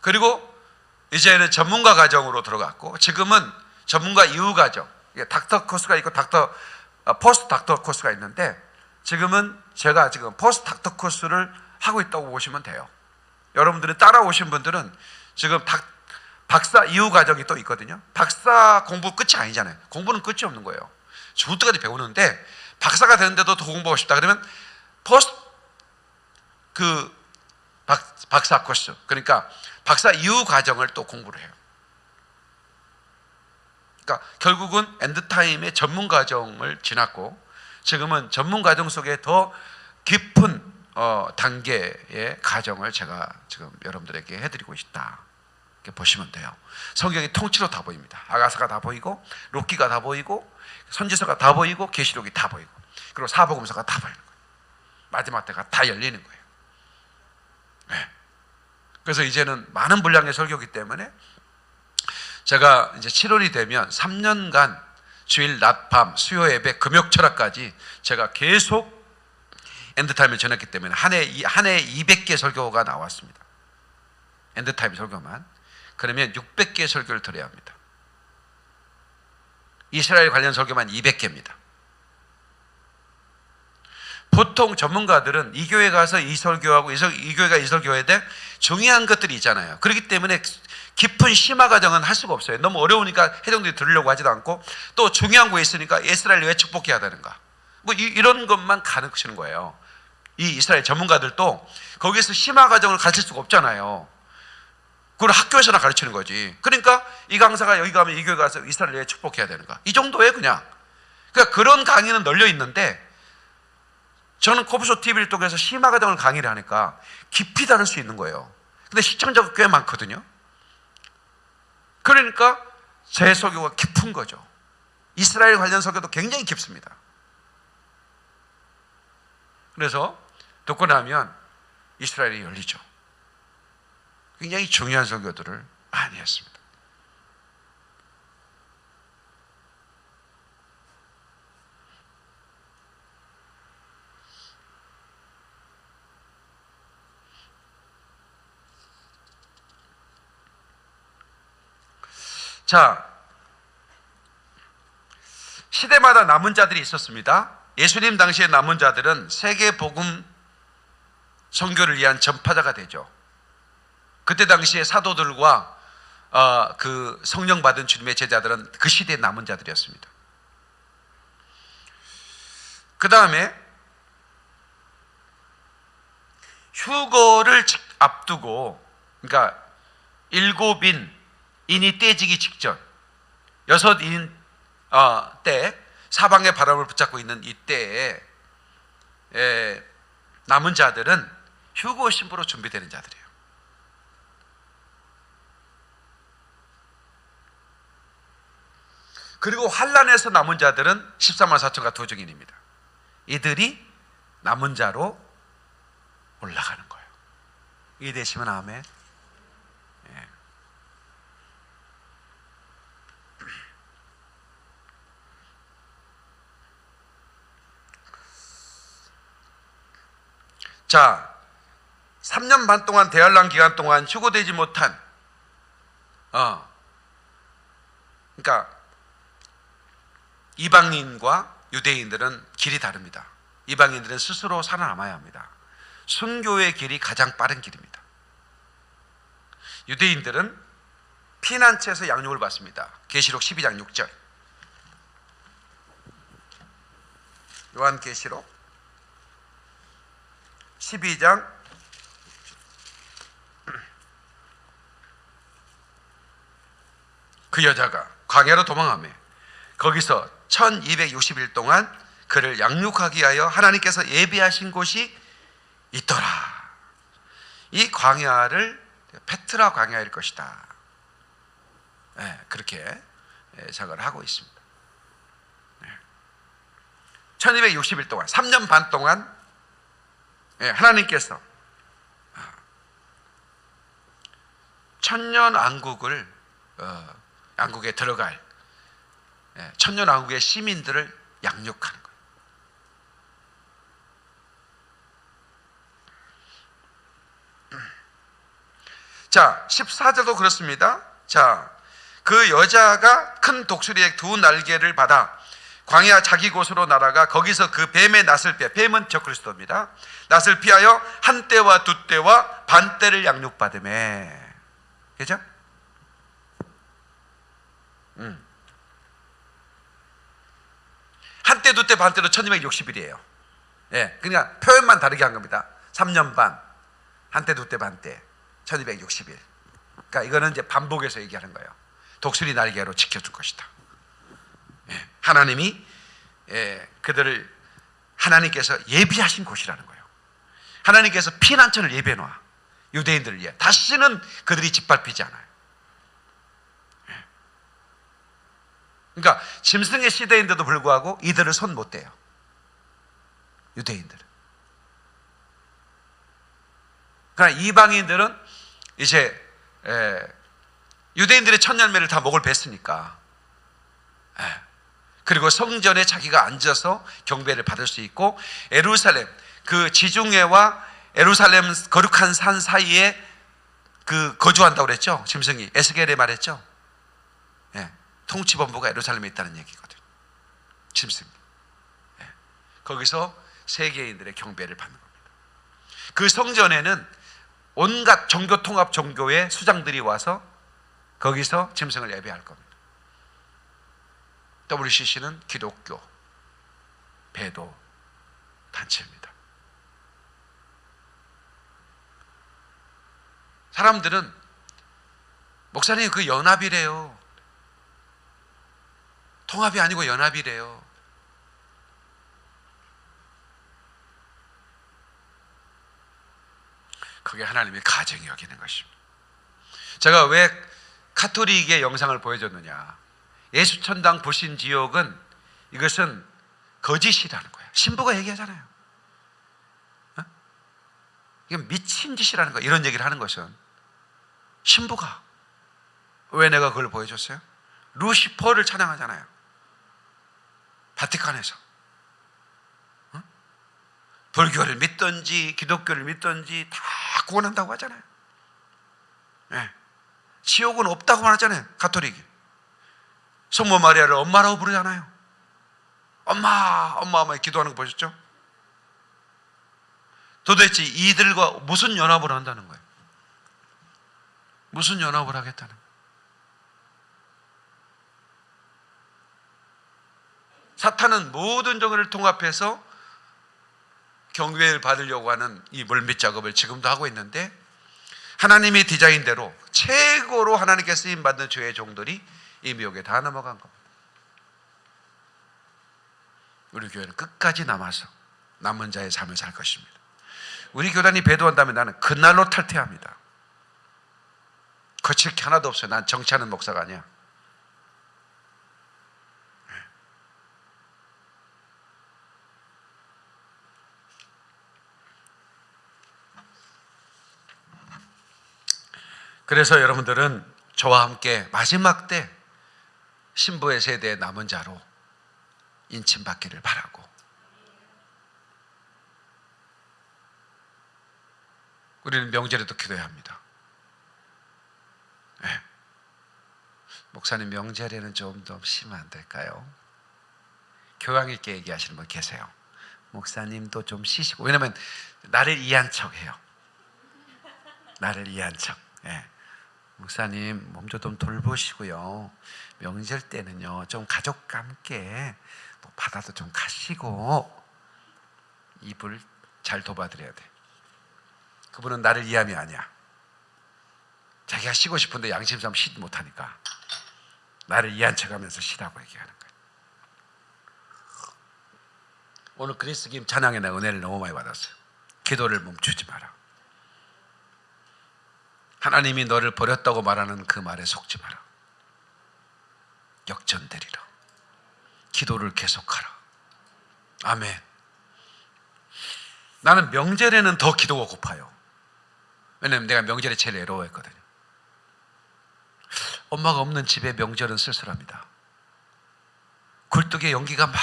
그리고 이제는 전문가 과정으로 들어갔고 지금은 전문가 이후 과정, doctor course가 있고 doctor 어, post doctor course가 있는데 지금은 제가 지금 post doctor course를 하고 있다고 보시면 돼요. 여러분들이 따라오신 분들은 지금 닥, 박사 이후 과정이 또 있거든요. 박사 공부 끝이 아니잖아요. 공부는 끝이 없는 거예요. 죽을 때까지 배우는데 박사가 되는데도 더 공부하고 싶다 그러면 post 그 박, 박사 코스 그러니까 박사 이후 과정을 또 공부를 해요. 그러니까 결국은 엔드타임의 전문 과정을 지났고 지금은 전문 과정 속에 더 깊은 어, 단계의 과정을 제가 지금 여러분들에게 해드리고 있다. 이렇게 보시면 돼요. 성경이 통째로 다 보입니다. 아가사가 다 보이고 록기가 다 보이고 선지서가 다 보이고 계시록이 다 보이고 그리고 사복음서가 다 보이는 거예요. 마지막 때가 다 열리는 거예요. 네. 그래서 이제는 많은 분량의 설교기 때문에 제가 이제 7월이 되면 3년간 주일 낮밤 수요 예배 금요 철야까지 제가 계속 end time을 전했기 때문에 한 해 한 해 200개 설교가 나왔습니다. end time 설교만 그러면 600개 설교를 드려야 합니다. 이스라엘 관련 설교만 200개입니다. 보통 전문가들은 이 교회 가서 이 설교하고 이, 설, 이 교회가 이 설교해야 돼 중요한 것들이 있잖아요. 그렇기 때문에 깊은 심화 과정은 할 수가 없어요. 너무 어려우니까 해동들이 들으려고 하지도 않고 또 중요한 거 있으니까 이스라엘 왜 축복해야 되는가? 뭐 이, 런 것만 가르치는 거예요. 이 이스라엘 전문가들도 거기서 심화 과정을 가르칠 수가 없잖아요. 그걸 학교에서나 가르치는 거지. 그러니까 이 강사가 여기 가면 이 교회 가서 이스라엘 왜 축복해야 되는가? 이 정도에 그냥. 그러니까 그런 강의는 널려 있는데 저는 코프쇼 TV를 통해서 심화 과정을 강의를 하니까 깊이 다룰 수 있는 거예요. 근데 시청자가 꽤 많거든요. 그러니까 제 설교가 깊은 거죠. 이스라엘 관련 설교도 굉장히 깊습니다. 그래서 듣고 나면 이스라엘이 열리죠. 굉장히 중요한 설교들을 많이 했습니다. 자, 시대마다 남은 자들이 있었습니다. 예수님 당시의 남은 자들은 세계 복음 선교를 위한 전파자가 되죠. 그때 당시에 사도들과 어, 그 성령 받은 주님의 제자들은 그 시대의 남은 자들이었습니다. 그 다음에 휴거를 앞두고, 그러니까 일곱인 인이 떼지기 직전 여섯 인 어, 때 사방의 바람을 붙잡고 있는 이 때에 에, 남은 자들은 휴고 신부로 준비되는 자들이에요. 그리고 환란에서 남은 자들은 13만 4천과 두 증인입니다. 이들이 남은 자로 올라가는 거예요. 이해 되시면 아멘. 자, 3년 반 동안 대환란 기간 동안 휴고되지 못한 어, 그러니까 이방인과 유대인들은 길이 다릅니다. 이방인들은 스스로 살아남아야 합니다. 순교의 길이 가장 빠른 길입니다. 유대인들은 피난처에서 양육을 받습니다. 계시록 12장 6절. 요한계시록 12장 그 여자가 광야로 도망하며 거기서 1260일 동안 그를 양육하기 위하여 하나님께서 예비하신 곳이 있더라. 이 광야를 페트라 광야일 것이다. 예, 그렇게 예, 작을 하고 있습니다. 1260일 동안 3년 반 동안 예, 하나님께서 천년 왕국을 어, 왕국에 들어갈 예, 천년 왕국의 시민들을 양육하는 거예요. 자, 14절도 그렇습니다. 자, 그 여자가 큰 독수리의 두 날개를 받아 광야 자기 곳으로 날아가 거기서 그 뱀의 낯을 피해 뱀은 적그리스도입니다. 낯을 피하여 한 때와 두 때와 반 때를 양육받음에 그죠? 음. 한 때, 두 때, 반 때로 1260일이에요. 예, 그러니까 표현만 다르게 한 겁니다. 3년 반, 한 때, 두 때, 반 때, 1260일. 그러니까 이거는 이제 반복해서 얘기하는 거예요. 독수리 날개로 지켜줄 것이다. 예, 하나님이 예, 그들을 하나님께서 예비하신 곳이라는 거예요. 하나님께서 피난처를 예비해 놓아 유대인들을 위해 다시는 그들이 짓밟히지 않아요. 예. 그러니까 짐승의 시대인데도 불구하고 이들을 손 못 대요. 유대인들은. 그러나 이방인들은 이제 에, 유대인들의 첫 열매를 다 목을 뱄으니까 예. 그리고 성전에 자기가 앉아서 경배를 받을 수 있고 에루살렘 그 지중해와 에루살렘 거룩한 산 사이에 그 거주한다고 그랬죠 짐승이 에스겔에 말했죠 예. 통치 본부가 에루살렘에 있다는 얘기거든 짐승 예. 거기서 세계인들의 경배를 받는 겁니다 그 성전에는 온갖 종교 통합 종교의 수장들이 와서 거기서 짐승을 예배할 겁니다. WCC는 기독교 배도 단체입니다. 사람들은 목사님 그 연합이래요. 통합이 아니고 연합이래요. 그게 하나님의 가정이 여기는 것입니다. 제가 왜 카톨릭의 영상을 보여줬느냐? 예수 천당 불신 지옥은 이것은 거짓이라는 거예요. 신부가 얘기하잖아요. 어? 이건 미친 짓이라는 거예요. 이런 얘기를 하는 것은 신부가 왜 내가 그걸 보여줬어요? 루시퍼를 찬양하잖아요. 바티칸에서 어? 불교를 믿든지 기독교를 믿든지 다 구원한다고 하잖아요. 네. 지옥은 없다고 말하잖아요. 가톨릭이. 성모 마리아를 엄마라고 부르잖아요. 엄마, 엄마, 엄마 기도하는 거 보셨죠? 도대체 이들과 무슨 연합을 한다는 거예요? 무슨 연합을 하겠다는 거예요? 사탄은 모든 종을 통합해서 경배를 받으려고 하는 이 물밑 작업을 지금도 하고 있는데 하나님의 디자인대로 최고로 하나님께 쓰임 받는 죄의 종들이 이 미혹에 다 넘어간 겁니다. 우리 교회는 끝까지 남아서 남은 자의 삶을 살 것입니다. 우리 교단이 배도한다면 나는 그날로 탈퇴합니다. 거칠 게 하나도 없어요. 난 정치하는 목사가 아니야. 그래서 여러분들은 저와 함께 마지막 때 신부의 세대의 남은 자로 인침받기를 바라고 우리는 명절에도 기도해야 합니다. 네. 목사님 명절에는 좀 더 쉬면 안 될까요? 교양 있게 얘기하시는 분 계세요. 목사님도 좀 쉬시고 왜냐면 나를 이해한 척해요. 나를 이해한 척. 예. 목사님 몸 좀 돌보시고요. 명절 때는요 좀 가족과 함께 뭐 바다도 좀 가시고 입을 잘 도와드려야 돼. 그분은 나를 이해함이 아니야. 자기가 쉬고 싶은데 양심상 쉬지 못하니까 나를 이해한 척하면서 쉬라고 얘기하는 거예요. 오늘 그리스 김 찬양에 내 은혜를 너무 많이 받았어요. 기도를 멈추지 마라. 하나님이 너를 버렸다고 말하는 그 말에 속지 마라. 역전되리라. 기도를 계속하라. 아멘. 나는 명절에는 더 기도가 고파요. 왜냐면 내가 명절에 제일 외로워했거든요. 엄마가 없는 집에 명절은 쓸쓸합니다. 굴뚝에 연기가 막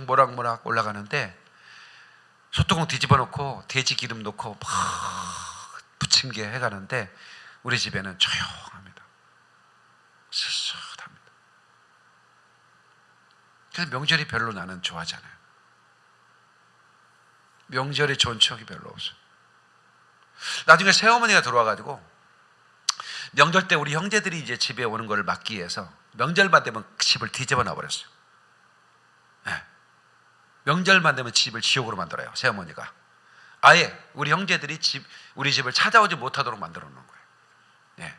모락모락 올라가는데 소뚜껑 뒤집어 놓고 돼지 기름 넣고 막 부침개 해가는데 우리 집에는 조용합니다. 쓸쓸합니다. 그래서 명절이 별로 나는 좋아하잖아요. 명절에 좋은 추억이 별로 없어요. 나중에 새어머니가 들어와가지고 명절 때 우리 형제들이 이제 집에 오는 거를 막기 위해서 명절만 되면 집을 뒤집어 놔버렸어요. 예. 명절만 되면 집을 지옥으로 만들어요. 새어머니가. 아예 우리 형제들이 집 우리 집을 찾아오지 못하도록 만들어 놓은 거예요. 예.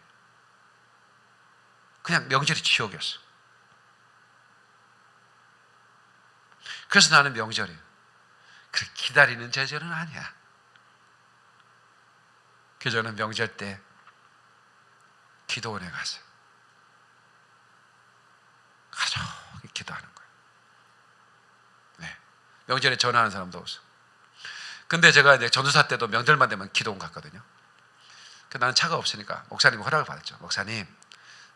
그냥 명절이 지옥이었어. 그래서 나는 명절이 그 기다리는 제절은 아니야. 그래서 저는 명절 때 기도원에 가서 가족이 기도하는 거예요. 네. 명절에 전화하는 사람도 없어. 근데 제가 이제 전도사 때도 명절만 되면 기도원 갔거든요. 그 나는 차가 없으니까 목사님 허락을 받았죠. 목사님,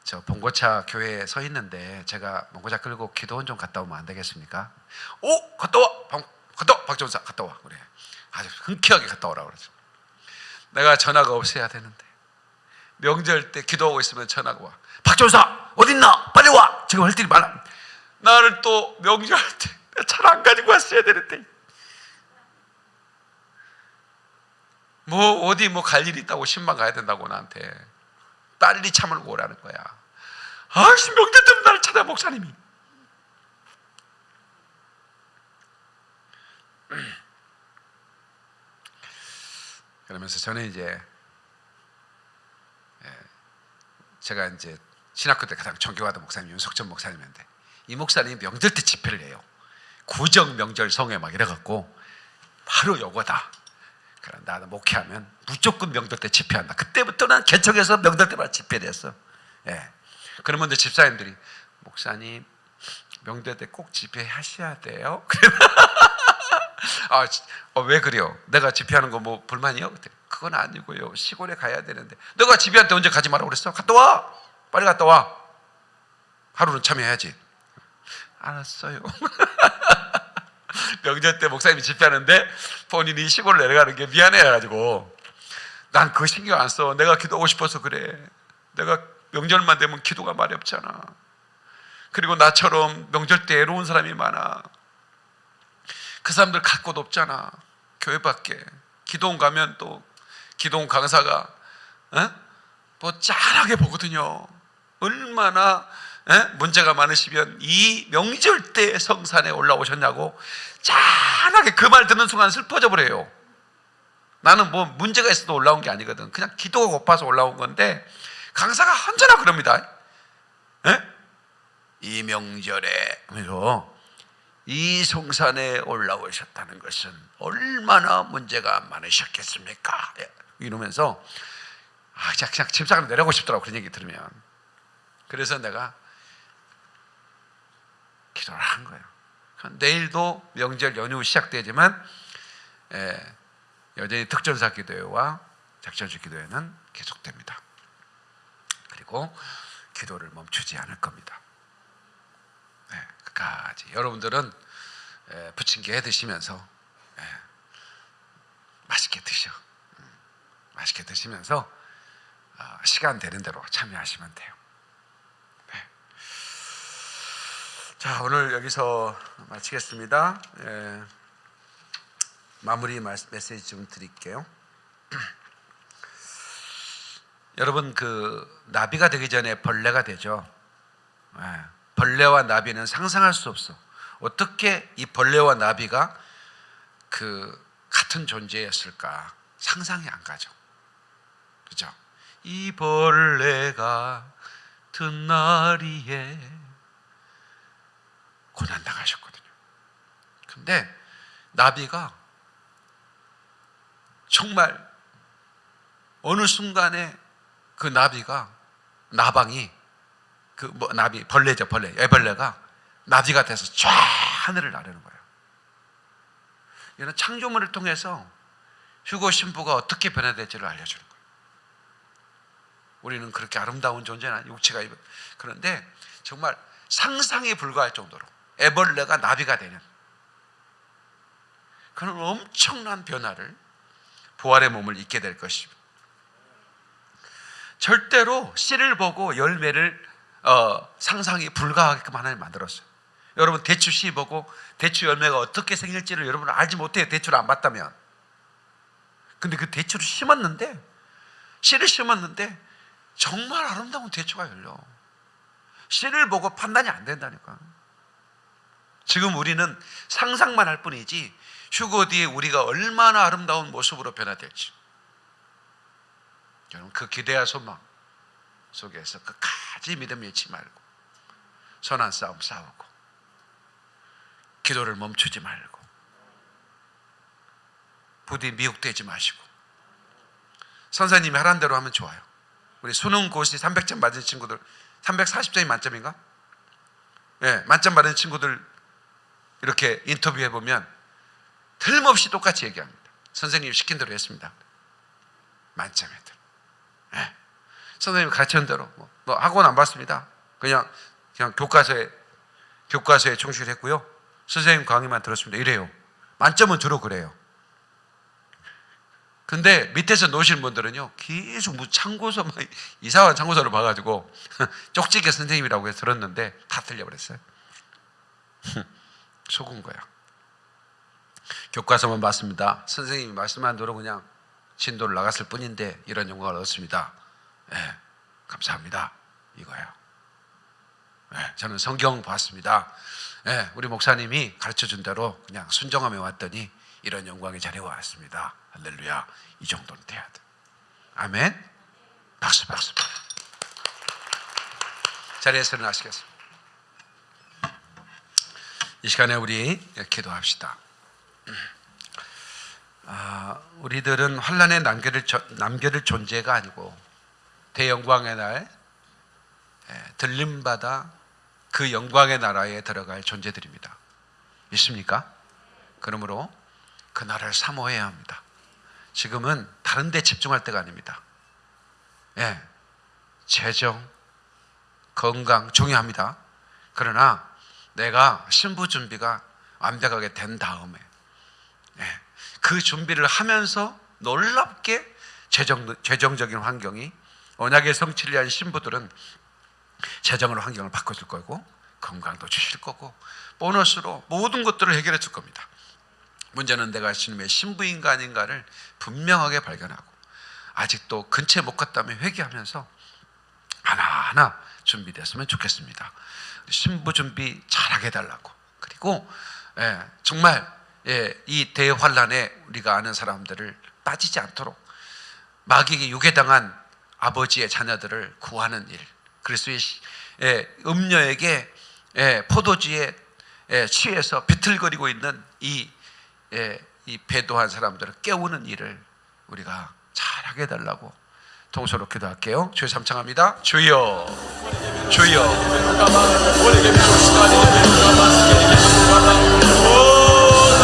저 봉고차 교회에 서 있는데 제가 봉고차 끌고 기도원 좀 갔다 오면 안 되겠습니까? 오, 갔다 와, 방, 갔다 와, 박전사 갔다 와. 그래. 아주 흔쾌하게 갔다 오라 그러죠. 내가 전화가 없어야 되는데 명절 때 기도하고 있으면 전화가 와. 박전사 어딨나? 빨리 와. 지금 할 일이 많아. 나를 또 명절 때 차를 안 가지고 왔어야 되는데 뭐 어디 뭐 갈일 있다고 신방 가야 된다고 나한테 빨리 차 몰고 오라는 거야. 아씨 명절 때문에 나를 찾아 목사님이. 그러면서 저는 이제 예, 제가 이제 신학교 때 가장 존경하던 목사님 윤석천 목사님인데 이 목사님이 명절 때 집회를 해요. 구정 명절 성회 막 이래갖고 바로 요거다. 나는 목회하면 무조건 명절 때 집회한다. 그때부터는 개척해서 명절 때마다 집회를 했어. 예. 그러면 이제 집사님들이 목사님 명절 때 꼭 집회하셔야 돼요. 아, 지- 어, 왜 그래요? 내가 집회하는 거 뭐 불만이요? 그건 아니고요. 시골에 가야 되는데 너가 집회할 때 언제 가지 말라고 그랬어? 갔다 와. 빨리 갔다 와. 하루는 참여해야지. 알았어요. 명절 때 목사님이 집회하는데 본인이 시골 내려가는 게 미안해가지고 난 그거 신경 안 써. 내가 기도하고 싶어서 그래. 내가 명절만 되면 기도가 말이 없잖아. 그리고 나처럼 명절 때 애로운 사람이 많아. 그 사람들 갈 곳 없잖아. 교회 밖에. 기도원 가면 또 기도원 강사가 어? 뭐 짠하게 보거든요. 얼마나 에? 문제가 많으시면 이 명절 때 성산에 올라오셨냐고 짠하게 그 말 듣는 순간 슬퍼져 버려요. 나는 뭐 문제가 있어도 올라온 게 아니거든. 그냥 기도가 고파서 올라온 건데 강사가 언제나 그럽니다. 에? 이 명절에 이 성산에 올라오셨다는 것은 얼마나 문제가 많으셨겠습니까? 예, 이러면서 아, 그냥, 집사람 내려고 싶더라고 그런 얘기 들으면 그래서 내가 기도를 한 거예요. 내일도 명절 연휴 시작되지만 예, 여전히 특전사 기도회와 작전주 기도회는 계속됩니다. 그리고 기도를 멈추지 않을 겁니다. 네, 끝까지 여러분들은 예, 부침개 해 드시면서 예, 맛있게 드셔. 음, 맛있게 드시면서 어, 시간 되는 대로 참여하시면 돼요. 네. 자 오늘 여기서 마치겠습니다. 예, 마무리 메시지 좀 드릴게요. 여러분 그 나비가 되기 전에 벌레가 되죠. 예, 벌레와 나비는 상상할 수 없어. 어떻게 이 벌레와 나비가 그 같은 존재였을까 상상이 안 가죠. 그죠? 이 벌레가 든 날이에 고난 당하셨거든요. 근데 나비가 정말 어느 순간에 그 나비가 나방이 그 뭐 나비 벌레죠 벌레 애벌레가 나비가 돼서 쫙 하늘을 나르는 거예요. 이는 창조물을 통해서 휴고 신부가 어떻게 변화될지를 알려주는 거예요. 우리는 그렇게 아름다운 존재는 육체가 입- 그런데 정말 상상에 불과할 정도로 애벌레가 나비가 되는 그런 엄청난 변화를 부활의 몸을 입게 될 것입니다. 절대로 씨를 보고 열매를 어, 상상이 불가하게끔 하나님 만들었어요. 여러분 대추 씨 보고 대추 열매가 어떻게 생길지를 여러분 알지 못해요. 대추를 안 봤다면. 근데 그 대추를 심었는데 씨를 심었는데 정말 아름다운 대추가 열려. 씨를 보고 판단이 안 된다니까. 지금 우리는 상상만 할 뿐이지 휴거 뒤에 우리가 얼마나 아름다운 모습으로 변화될지. 여러분 그 기대와 소망 속에서 끝까지 믿음 잃지 말고 선한 싸움 싸우고 기도를 멈추지 말고 부디 미혹되지 마시고 선생님이 하란 대로 하면 좋아요. 우리 수능 고시 300점 맞은 친구들 340점이 만점인가? 예, 만점 받은 친구들 이렇게 인터뷰해 보면 틀림없이 똑같이 얘기합니다. 선생님이 시킨 대로 했습니다. 만점이들. 예. 선생님 가르치는 대로 뭐, 뭐 학원 안 봤습니다. 그냥 그냥 교과서에 교과서에 충실했고요. 선생님 강의만 들었습니다. 이래요. 만점은 주로 그래요. 근데 밑에서 노실 분들은요 계속 뭐 참고서 막 이상한 참고서를 봐가지고 쪽지게 선생님이라고 해서 들었는데 다 틀려버렸어요. 속은 거야. 교과서만 봤습니다. 선생님이 말씀한 대로 그냥 진도를 나갔을 뿐인데 이런 영광을 얻었습니다. 예, 감사합니다. 이거예요. 예, 저는 성경 봤습니다. 예, 우리 목사님이 가르쳐 준 대로 그냥 순종하며 왔더니 이런 영광의 자리에 왔습니다. 할렐루야. 이 정도는 돼야 돼. 아멘. 박수 박수. 자리에서 일어나시겠습니다. 이 시간에 우리 기도합시다. 아, 우리들은 환란에 남겨질, 저- 남겨질 존재가 아니고 대영광의 날 예, 들림받아 그 영광의 나라에 들어갈 존재들입니다. 믿습니까? 그러므로 그 나라를 사모해야 합니다. 지금은 다른 데 집중할 때가 아닙니다. 예, 재정, 건강 중요합니다. 그러나 내가 신부 준비가 완벽하게 된 다음에 예, 그 준비를 하면서 놀랍게 재정, 재정적인 환경이 언약의 성취를 위한 신부들은 재정으로 환경을 바꿔줄 거고 건강도 주실 거고 보너스로 모든 것들을 해결해 줄 겁니다. 문제는 내가 주님의 신부인가 아닌가를 분명하게 발견하고 아직도 근처에 못 갔다면 회개하면서 하나하나 준비됐으면 좋겠습니다. 신부 준비 잘하게 해달라고. 그리고 예, 정말 예, 이 대환란에 우리가 아는 사람들을 빠지지 않도록 마귀에게 유괴당한 아버지의 자녀들을 구하는 일. 그리스도의 시- 예, 음녀에게 예, 포도주에 예, 취해서 비틀거리고 있는 이, 예, 이 배도한 사람들을 깨우는 일을 우리가 잘하게 해달라고 동서로 기도할게요. 주여 삼창합니다. 주여 주여. Oh,